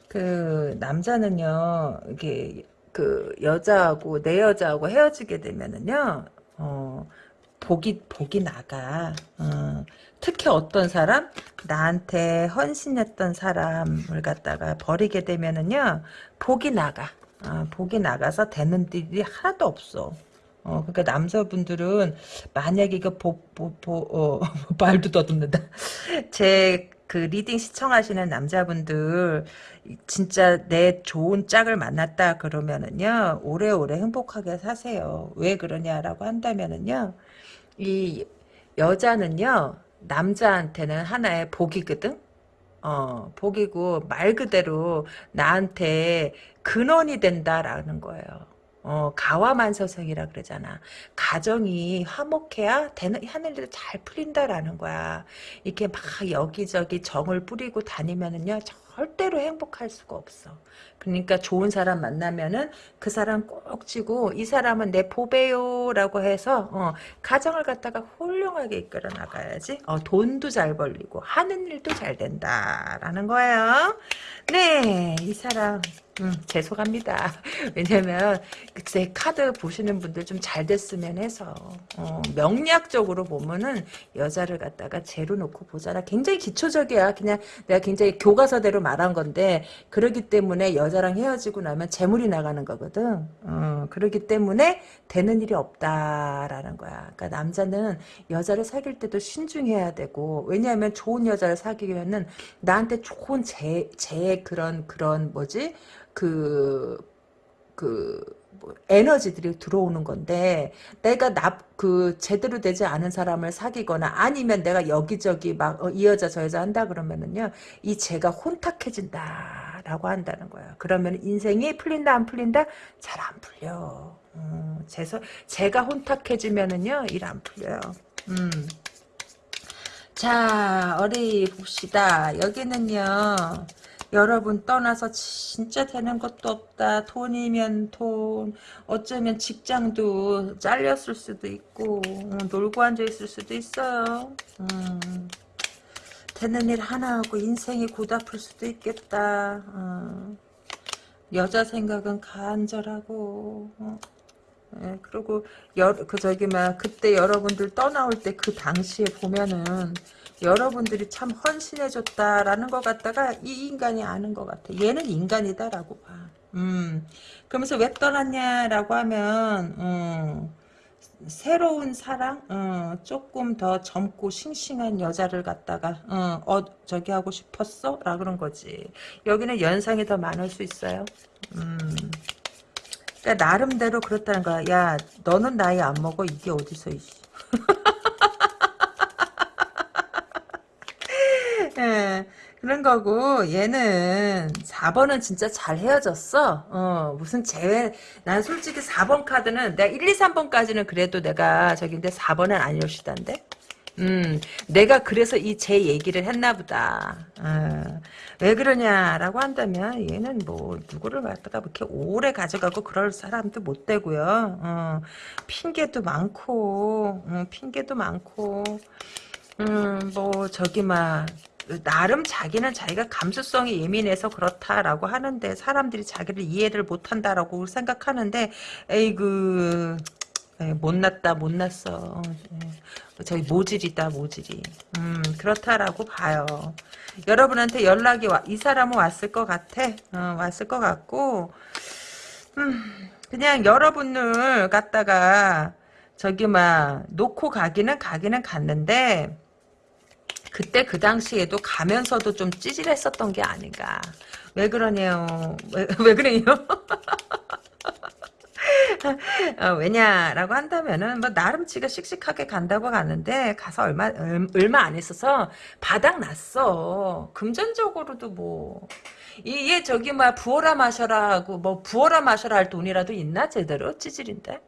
그 남자는요 이게 그 여자하고 내 여자하고 헤어지게 되면은요 어, 복이 복이 나가. 어, 특히 어떤 사람? 나한테 헌신했던 사람을 갖다가 버리게 되면은요 복이 나가. 어, 복이 나가서 되는 일이 하나도 없어 어, 그러니까 남자분들은 만약에 이거 보, 보, 보, 어, 말도 더듬는다. 제 그 reading 시청하시는 남자분들 진짜 내 좋은 짝을 만났다 그러면은요 오래오래 행복하게 사세요. 왜 그러냐라고 한다면은요 이 여자는요 남자한테는 하나의 복이거든. 어 복이고 말 그대로 나한테 근원이 된다라는 거예요. 어, 가와만서성이라 그러잖아. 가정이 화목해야 되는, 하는 일도 잘 풀린다라는 거야. 이렇게 막 여기저기 정을 뿌리고 다니면은요, 절대로 행복할 수가 없어. 그러니까 좋은 사람 만나면은 그 사람 꼭 쥐고 이 사람은 내 보배요라고 해서 어, 가정을 갖다가 훌륭하게 이끌어 나가야지. 어, 돈도 잘 벌리고 하는 일도 잘 된다라는 거예요. 네, 이 사람 음, 죄송합니다. 왜냐면 제 카드 보시는 분들 좀 잘 됐으면 해서 어, 명리학적으로 보면은 여자를 갖다가 재로 놓고 보잖아. 굉장히 기초적이야. 그냥 내가 굉장히 교과서대로 말한 건데 그러기 때문에 여자랑 헤어지고 나면 재물이 나가는 거거든. 어, 그러기 때문에 되는 일이 없다라는 거야. 그러니까 남자는 여자를 사귈 때도 신중해야 되고 왜냐하면 좋은 여자를 사귀려면은 나한테 좋은 제, 제 그런 그런 뭐지 그, 그, 뭐 에너지들이 들어오는 건데, 내가 나, 그, 제대로 되지 않은 사람을 사귀거나, 아니면 내가 여기저기 막, 어, 이 여자 저 여자 한다 그러면은요, 이 제가 혼탁해진다. 라고 한다는 거야. 그러면 인생이 풀린다, 안 풀린다? 잘 안 풀려. 음, 제서, 제가 혼탁해지면은요, 일 안 풀려요. 음. 자, 어디 봅시다. 여기는요, 여러분 떠나서 진짜 되는 것도 없다. 돈이면 돈, 어쩌면 직장도 잘렸을 수도 있고, 어, 놀고 앉아있을 수도 있어요. 음, 되는 일 하나 하고 인생이 고달플 수도 있겠다. 어, 여자 생각은 간절하고, 어. 예, 그리고 여, 그 저기 막 그때 여러분들 떠나올 때 그 당시에 보면은 여러분들이 참 헌신해줬다라는 것 같다가 이 인간이 아는 것 같아. 얘는 인간이다라고 봐. 음. 그러면서 왜 떠났냐라고 하면 음, 새로운 사랑, 어, 조금 더 젊고 싱싱한 여자를 갖다가 어, 어 저기 하고 싶었어? 라 그런 거지. 여기는 연상이 더 많을 수 있어요. 음. 그러니까 나름대로 그렇다는 거야. 야, 너는 나이 안 먹어. 이게 어디서 이씨. 예, 그런 거고 얘는 4번은 진짜 잘 헤어졌어. 어, 무슨 재회 난 솔직히 4번 카드는 내가 1, 2, 3번까지는 그래도 내가 저긴데 4번은 아니오시던데. 음, 내가 그래서 이 제 얘기를 했나 보다. 어, 왜 그러냐라고 한다면 얘는 뭐 누구를 갖다가 이렇게 오래 가져가고 그럴 사람도 못 되고요. 어, 핑계도 많고, 어, 핑계도 많고, 음, 뭐 저기 막 나름 자기는 자기가 감수성이 예민해서 그렇다라고 하는데 사람들이 자기를 이해를 못한다라고 생각하는데 에이그 못났다 못났어. 저기 모질이다 모질이. 음 그렇다라고 봐요. 여러분한테 연락이 와, 이 사람은 왔을 것 같아. 어, 왔을 것 같고. 음 그냥 여러분을 갖다가 저기 막 놓고 가기는 가기는 갔는데 그때 그 당시에도 가면서도 좀 찌질했었던 게 아닌가. 왜 그러네요. 왜, 왜 그래요? 어, 왜냐라고 한다면은 뭐 나름 지가 씩씩하게 간다고 가는데 가서 얼마 얼마 안 있어서 바닥 났어. 금전적으로도 뭐 이게 저기 막 부어라 마셔라 하고 뭐 부어라 마셔라 할 돈이라도 있나 제대로 찌질인데.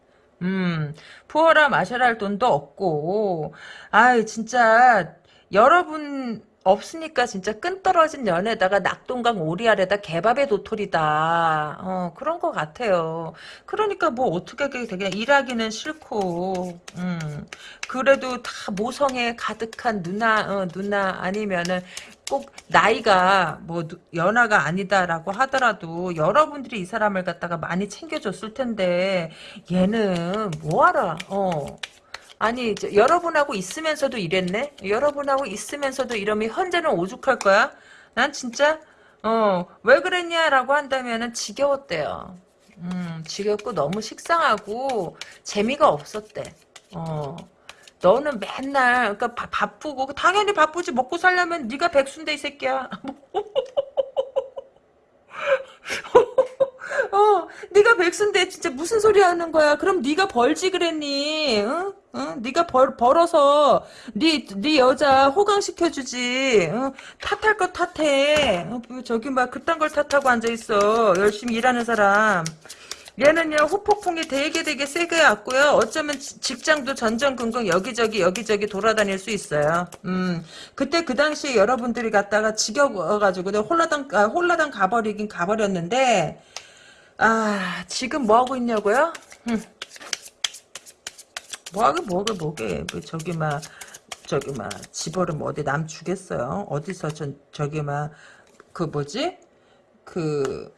음 부어라 마셔라 할 돈도 없고 아이 진짜 여러분 없으니까 진짜 끈 떨어진 연에다가 낙동강 오리알에다 개밥의 도토리다. 어, 그런 것 같아요. 그러니까 뭐 어떻게 되게 일하기는 싫고, 음, 그래도 다 모성에 가득한 누나, 어, 누나 아니면은 꼭 나이가 뭐 연하가 아니다라고 하더라도 여러분들이 이 사람을 갖다가 많이 챙겨줬을 텐데 얘는 뭐하라, 어. 아니 저, 여러분하고 있으면서도 이랬네? 여러분하고 있으면서도 이러면 현재는 오죽할 거야? 난 진짜 어 왜 그랬냐라고 한다면은 지겨웠대요. 음 지겹고 너무 식상하고 재미가 없었대. 어 너는 맨날 그러니까 바, 바쁘고 당연히 바쁘지 먹고 살려면 네가 백순대 이 새끼야. 어, 네가 백순대 진짜 무슨 소리 하는 거야? 그럼 네가 벌지 그랬니? 응? 응? 네가 벌 벌어서 네 네 여자 호강시켜 주지. 응? 탓할 거 탓해. 어, 뭐 저기 막 그딴 걸 탓하고 앉아 있어. 열심히 일하는 사람. 얘는요 후폭풍이 되게 되게 세게 왔고요. 어쩌면 지- 직장도 전전긍긍 여기저기 여기저기 돌아다닐 수 있어요. 음 그때 그 당시에 여러분들이 갔다가 지겨워가지고 홀라당 아, 홀라당 가버리긴 가버렸는데 아 지금 뭐 하고 있냐고요? 음. 뭐하게 뭐하게 뭐게 뭐 저기 막 저기 막 집어를 뭐 어디 남 주겠어요? 어디서 전 저기 막 그 뭐지? 그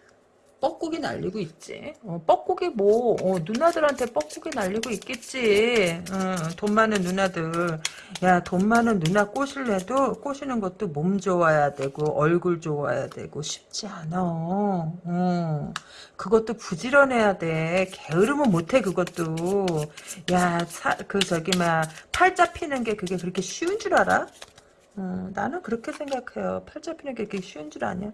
뻐꾸기 날리고 있지. 어, 뻐꾸기 뭐 어, 누나들한테 뻐꾸기 날리고 있겠지. 어, 돈 많은 누나들. 야 돈 많은 누나 꼬실래도 꼬시는 것도 몸 좋아야 되고 얼굴 좋아야 되고 쉽지 않아. 어, 그것도 부지런해야 돼. 게으르면 못해 그것도. 야그 저기 막팔 잡히는 게 그게 그렇게 쉬운 줄 알아? 어, 나는 그렇게 생각해요. 팔 잡히는 게 그렇게 쉬운 줄 아냐?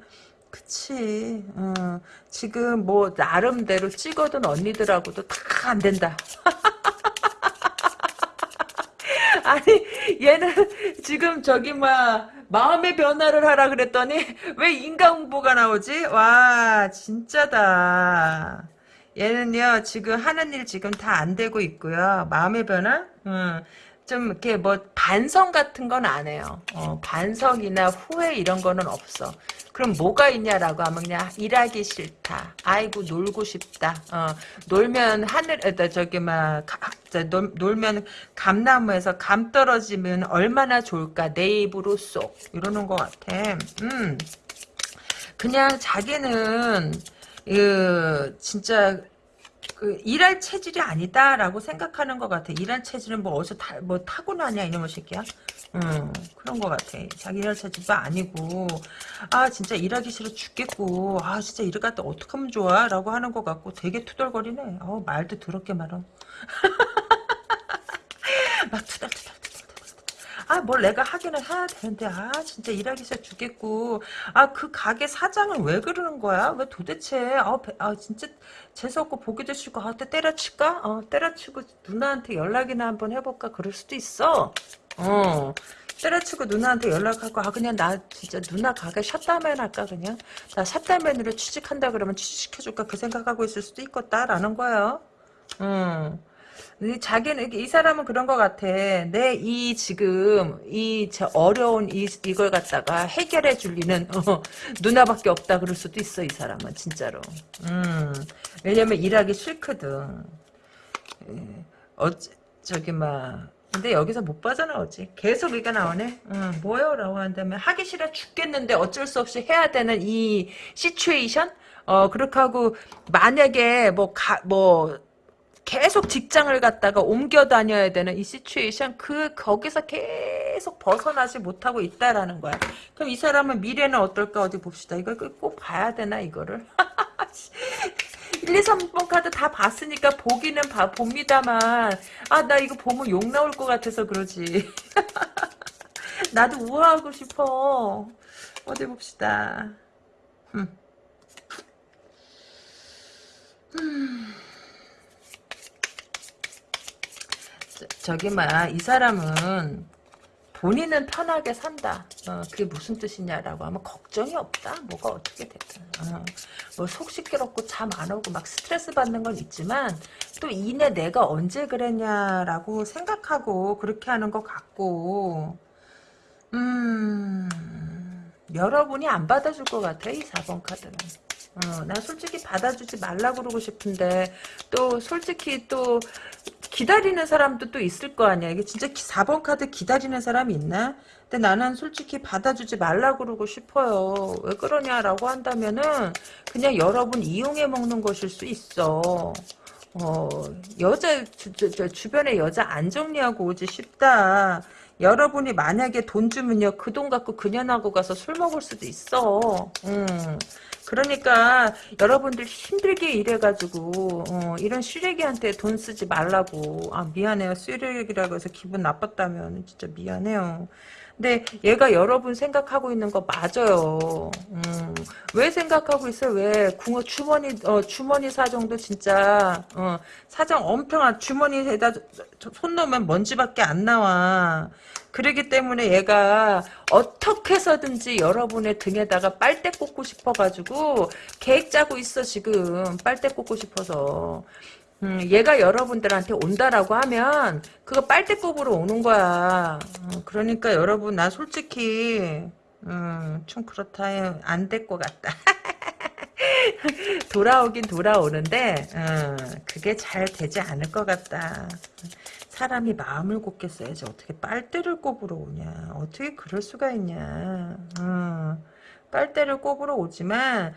그치. 어, 지금 뭐 나름대로 찍어둔 언니들하고도 다 안 된다. 아니 얘는 지금 저기 막 마음의 변화를 하라 그랬더니 왜 인간홍보가 나오지? 와 진짜다. 얘는요 지금 하는 일 지금 다 안 되고 있고요. 마음의 변화? 음, 좀 이렇게 뭐 반성 같은 건 안 해요. 어, 반성이나 후회 이런 거는 없어. 그럼 뭐가 있냐라고 하면 그냥 일하기 싫다. 아이고 놀고 싶다. 어, 놀면 하늘 에 저기 막 놀, 놀면 감나무에서 감 떨어지면 얼마나 좋을까 내 입으로 쏙 이러는 것 같아. 음. 그냥 자기는 그 진짜 그 일할 체질이 아니다라고 생각하는 것 같아. 일할 체질은 뭐 어디서 다, 뭐 타고나냐 이놈의 새끼야. 음 그런 것 같아. 자기 일할 체질도 아니고 아 진짜 일하기 싫어 죽겠고 아 진짜 일을 갖다 어떻게 하면 좋아? 라고 하는 것 같고 되게 투덜거리네. 어 말도 더럽게 말어. 막 투덜투덜 아, 뭘 내가 하기는 해야 되는데, 아, 진짜 일하기 싫어 죽겠고. 아, 그 가게 사장은 왜 그러는 거야? 왜 도대체, 아, 배- 아 진짜 재수없고 보기도 싫고, 아, 때 때려칠까? 어, 때려치고 누나한테 연락이나 한번 해볼까? 그럴 수도 있어. 어. 때려치고 누나한테 연락하고, 아, 그냥 나 진짜 누나 가게 샷다맨 할까, 그냥? 나 샷다맨으로 취직한다 그러면 취직시켜줄까? 그 생각하고 있을 수도 있겠다라는 거예요. 음. 이 자기는 이 사람은 그런 것 같아. 내 이 지금 이저 어려운 이 이걸 갖다가 해결해 줄 리는 어, 누나밖에 없다 그럴 수도 있어 이 사람은 진짜로. 음 왜냐면 일하기 싫거든. 예, 어 저기 막 근데 여기서 못 빠져나오지. 계속 이가 나오네. 응, 뭐요 라고 한다면 하기 싫어 죽겠는데 어쩔 수 없이 해야 되는 이 시츄에이션. 어 그렇게 하고 만약에 뭐 가 뭐 계속 직장을 갔다가 옮겨 다녀야 되는 이 시츄에이션 그 거기서 계속 벗어나지 못하고 있다라는 거야. 그럼 이 사람은 미래는 어떨까 어디 봅시다. 이걸 꼭 봐야 되나 이거를? 1, 2, 3번 카드 다 봤으니까 보기는 봐, 봅니다만 아 나 이거 보면 욕 나올 것 같아서 그러지. 나도 우아하고 싶어. 어디 봅시다. 음. 음. 저, 기 막, 이 사람은 본인은 편하게 산다. 어, 그게 무슨 뜻이냐라고 하면 걱정이 없다. 뭐가 어떻게 됐든. 어, 뭐속 시끄럽고 잠 안 오고 막 스트레스 받는 건 있지만 또 이내 내가 언제 그랬냐라고 생각하고 그렇게 하는 것 같고 음 여러분이 안 받아줄 것 같아 이 4번 카드는. 어, 나 솔직히 받아주지 말라 그러고 싶은데 또 솔직히 또 기다리는 사람도 또 있을 거 아니야. 이게 진짜 4번 카드 기다리는 사람이 있나? 근데 나는 솔직히 받아주지 말라 그러고 싶어요. 왜 그러냐라고 한다면은 그냥 여러분 이용해 먹는 것일 수 있어. 어, 여자, 주, 주, 주, 주변에 여자 안 정리하고 오지 싶다. 여러분이 만약에 돈 주면요, 그 돈 갖고 그년하고 가서 술 먹을 수도 있어. 음. 그러니까 여러분들 힘들게 일해가지고 어, 이런 쓰레기한테 돈 쓰지 말라고. 아 미안해요. 쓰레기라고 해서 기분 나빴다면 진짜 미안해요 근데 얘가 여러분 생각하고 있는 거 맞아요. 음, 왜 생각하고 있어요? 왜 궁어 주머니 어, 주머니 사정도 진짜 어, 사정 엄청한 주머니에다 손 넣으면 먼지밖에 안 나와. 그러기 때문에 얘가 어떻게 해서든지 여러분의 등에다가 빨대 꽂고 싶어가지고 계획 짜고 있어 지금 빨대 꽂고 싶어서 음, 얘가 여러분들한테 온다라고 하면 그거 빨대급으로 오는 거야. 어, 그러니까 여러분 나 솔직히 음, 좀 그렇다. 안 될 것 같다. 돌아오긴 돌아오는데 어, 그게 잘 되지 않을 것 같다. 사람이 마음을 곱겠어야지 어떻게 빨대를 꼽으러 오냐. 어떻게 그럴 수가 있냐. 어, 빨대를 꼽으러 오지만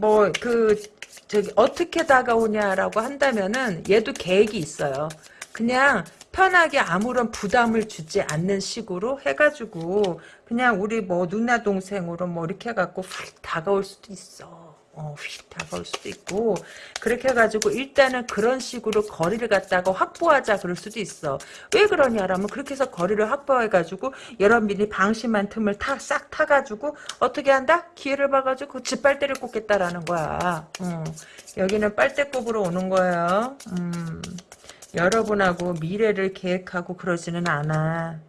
뭐 그 저기 어떻게 다가오냐라고 한다면은 얘도 계획이 있어요. 그냥 편하게 아무런 부담을 주지 않는 식으로 해가지고 그냥 우리 뭐 누나 동생으로 뭐 이렇게 해갖고 휙 다가올 수도 있어. 어, 휙 다가올 수도 있고 그렇게 해가지고 일단은 그런 식으로 거리를 갖다가 확보하자 그럴 수도 있어. 왜 그러냐라면 그렇게 해서 거리를 확보해가지고 여러분이 방심한 틈을 타, 싹 타가지고 어떻게 한다? 기회를 봐가지고 짓빨대를 꽂겠다라는 거야. 어, 여기는 빨대꼽으로 오는 거예요. 음, 여러분하고 미래를 계획하고 그러지는 않아.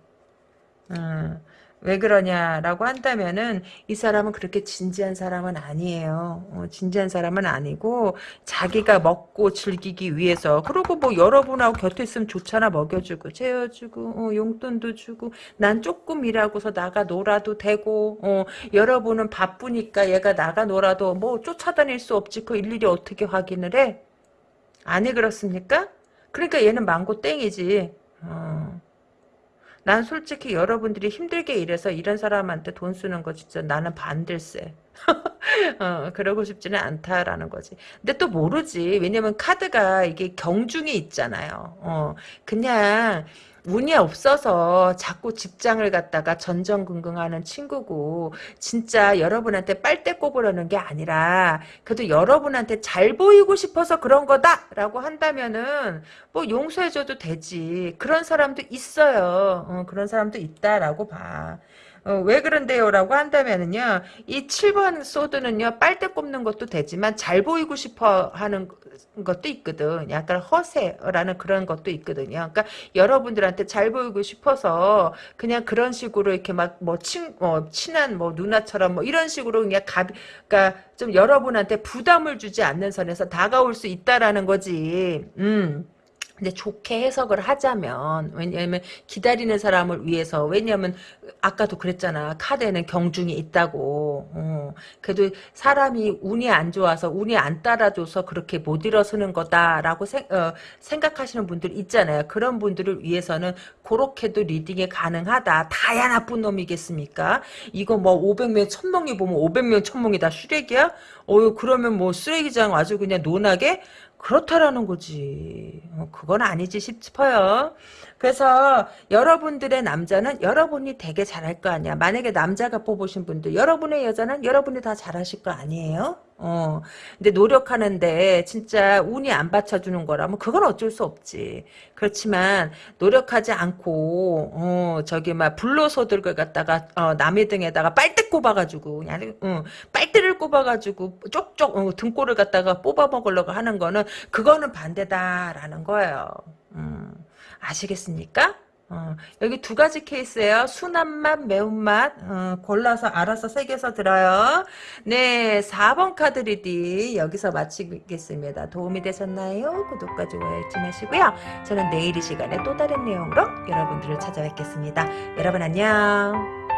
음, 왜 그러냐라고 한다면은 이 사람은 그렇게 진지한 사람은 아니에요. 어, 진지한 사람은 아니고 자기가 먹고 즐기기 위해서 그리고 뭐 여러분하고 곁에 있으면 좋잖아 먹여주고 재워주고 어, 용돈도 주고 난 조금 일하고서 나가 놀아도 되고 어, 여러분은 바쁘니까 얘가 나가 놀아도 뭐 쫓아다닐 수 없지 그 일일이 어떻게 확인을 해? 아니 그렇습니까? 그러니까 얘는 망고 땡이지. 어. 난 솔직히 여러분들이 힘들게 일해서 이런 사람한테 돈 쓰는 거 진짜 나는 반댈세. 어, 그러고 싶지는 않다라는 거지. 근데 또 모르지. 왜냐면 카드가 이게 경중이 있잖아요. 어, 그냥 운이 없어서 자꾸 직장을 갖다가 전전긍긍하는 친구고 진짜 여러분한테 빨대 꼽으려는 게 아니라 그래도 여러분한테 잘 보이고 싶어서 그런 거다라고 한다면은 뭐 용서해줘도 되지. 그런 사람도 있어요. 어, 그런 사람도 있다라고 봐 어, 왜 그런데요? 라고 한다면은요, 이 7번 소드는요, 빨대 꼽는 것도 되지만 잘 보이고 싶어 하는 것도 있거든. 약간 허세라는 그런 것도 있거든요. 그러니까 여러분들한테 잘 보이고 싶어서 그냥 그런 식으로 이렇게 막뭐 친, 뭐 친한 뭐 누나처럼 뭐 이런 식으로 그냥 가, 그러니까 좀 여러분한테 부담을 주지 않는 선에서 다가올 수 있다라는 거지. 음. 근데 좋게 해석을 하자면 왜냐하면 기다리는 사람을 위해서 왜냐하면 아까도 그랬잖아. 카드에는 경중이 있다고. 어. 그래도 사람이 운이 안 좋아서 운이 안 따라줘서 그렇게 못 일어서는 거다라고 생, 어, 생각하시는 분들 있잖아요. 그런 분들을 위해서는 그렇게도 reading이 가능하다. 다야 나쁜 놈이겠습니까? 이거 뭐 500명 1000명이 보면 500명 1000명이 다 쓰레기야? 어 그러면 뭐 쓰레기장 아주 그냥 논하게 그렇다라는 거지. 어, 그건 아니지 싶어요. 그래서 여러분들의 남자는 여러분이 되게 잘할 거 아니야. 만약에 남자가 뽑으신 분들, 여러분의 여자는 여러분이 다 잘하실 거 아니에요? 어. 근데 노력하는데 진짜 운이 안 받쳐주는 거라면 그건 어쩔 수 없지. 그렇지만 노력하지 않고 어 저기 막 불로소들을 갖다가 어, 남의 등에다가 빨대 꼽아가지고 그냥 어, 빨대를 꼽아가지고 쪽쪽 어, 등골을 갖다가 뽑아 먹으려고 하는 거는 그거는 반대다라는 거예요. 음. 아시겠습니까? 어, 여기 두 가지 케이스예요. 순한 맛, 매운맛 어, 골라서 알아서 새겨서 들어요. 네, 4번 카드 reading 여기서 마치겠습니다. 도움이 되셨나요? 구독과 좋아요 잊지 마시고요. 저는 내일 이 시간에 또 다른 내용으로 여러분들을 찾아뵙겠습니다. 여러분 안녕.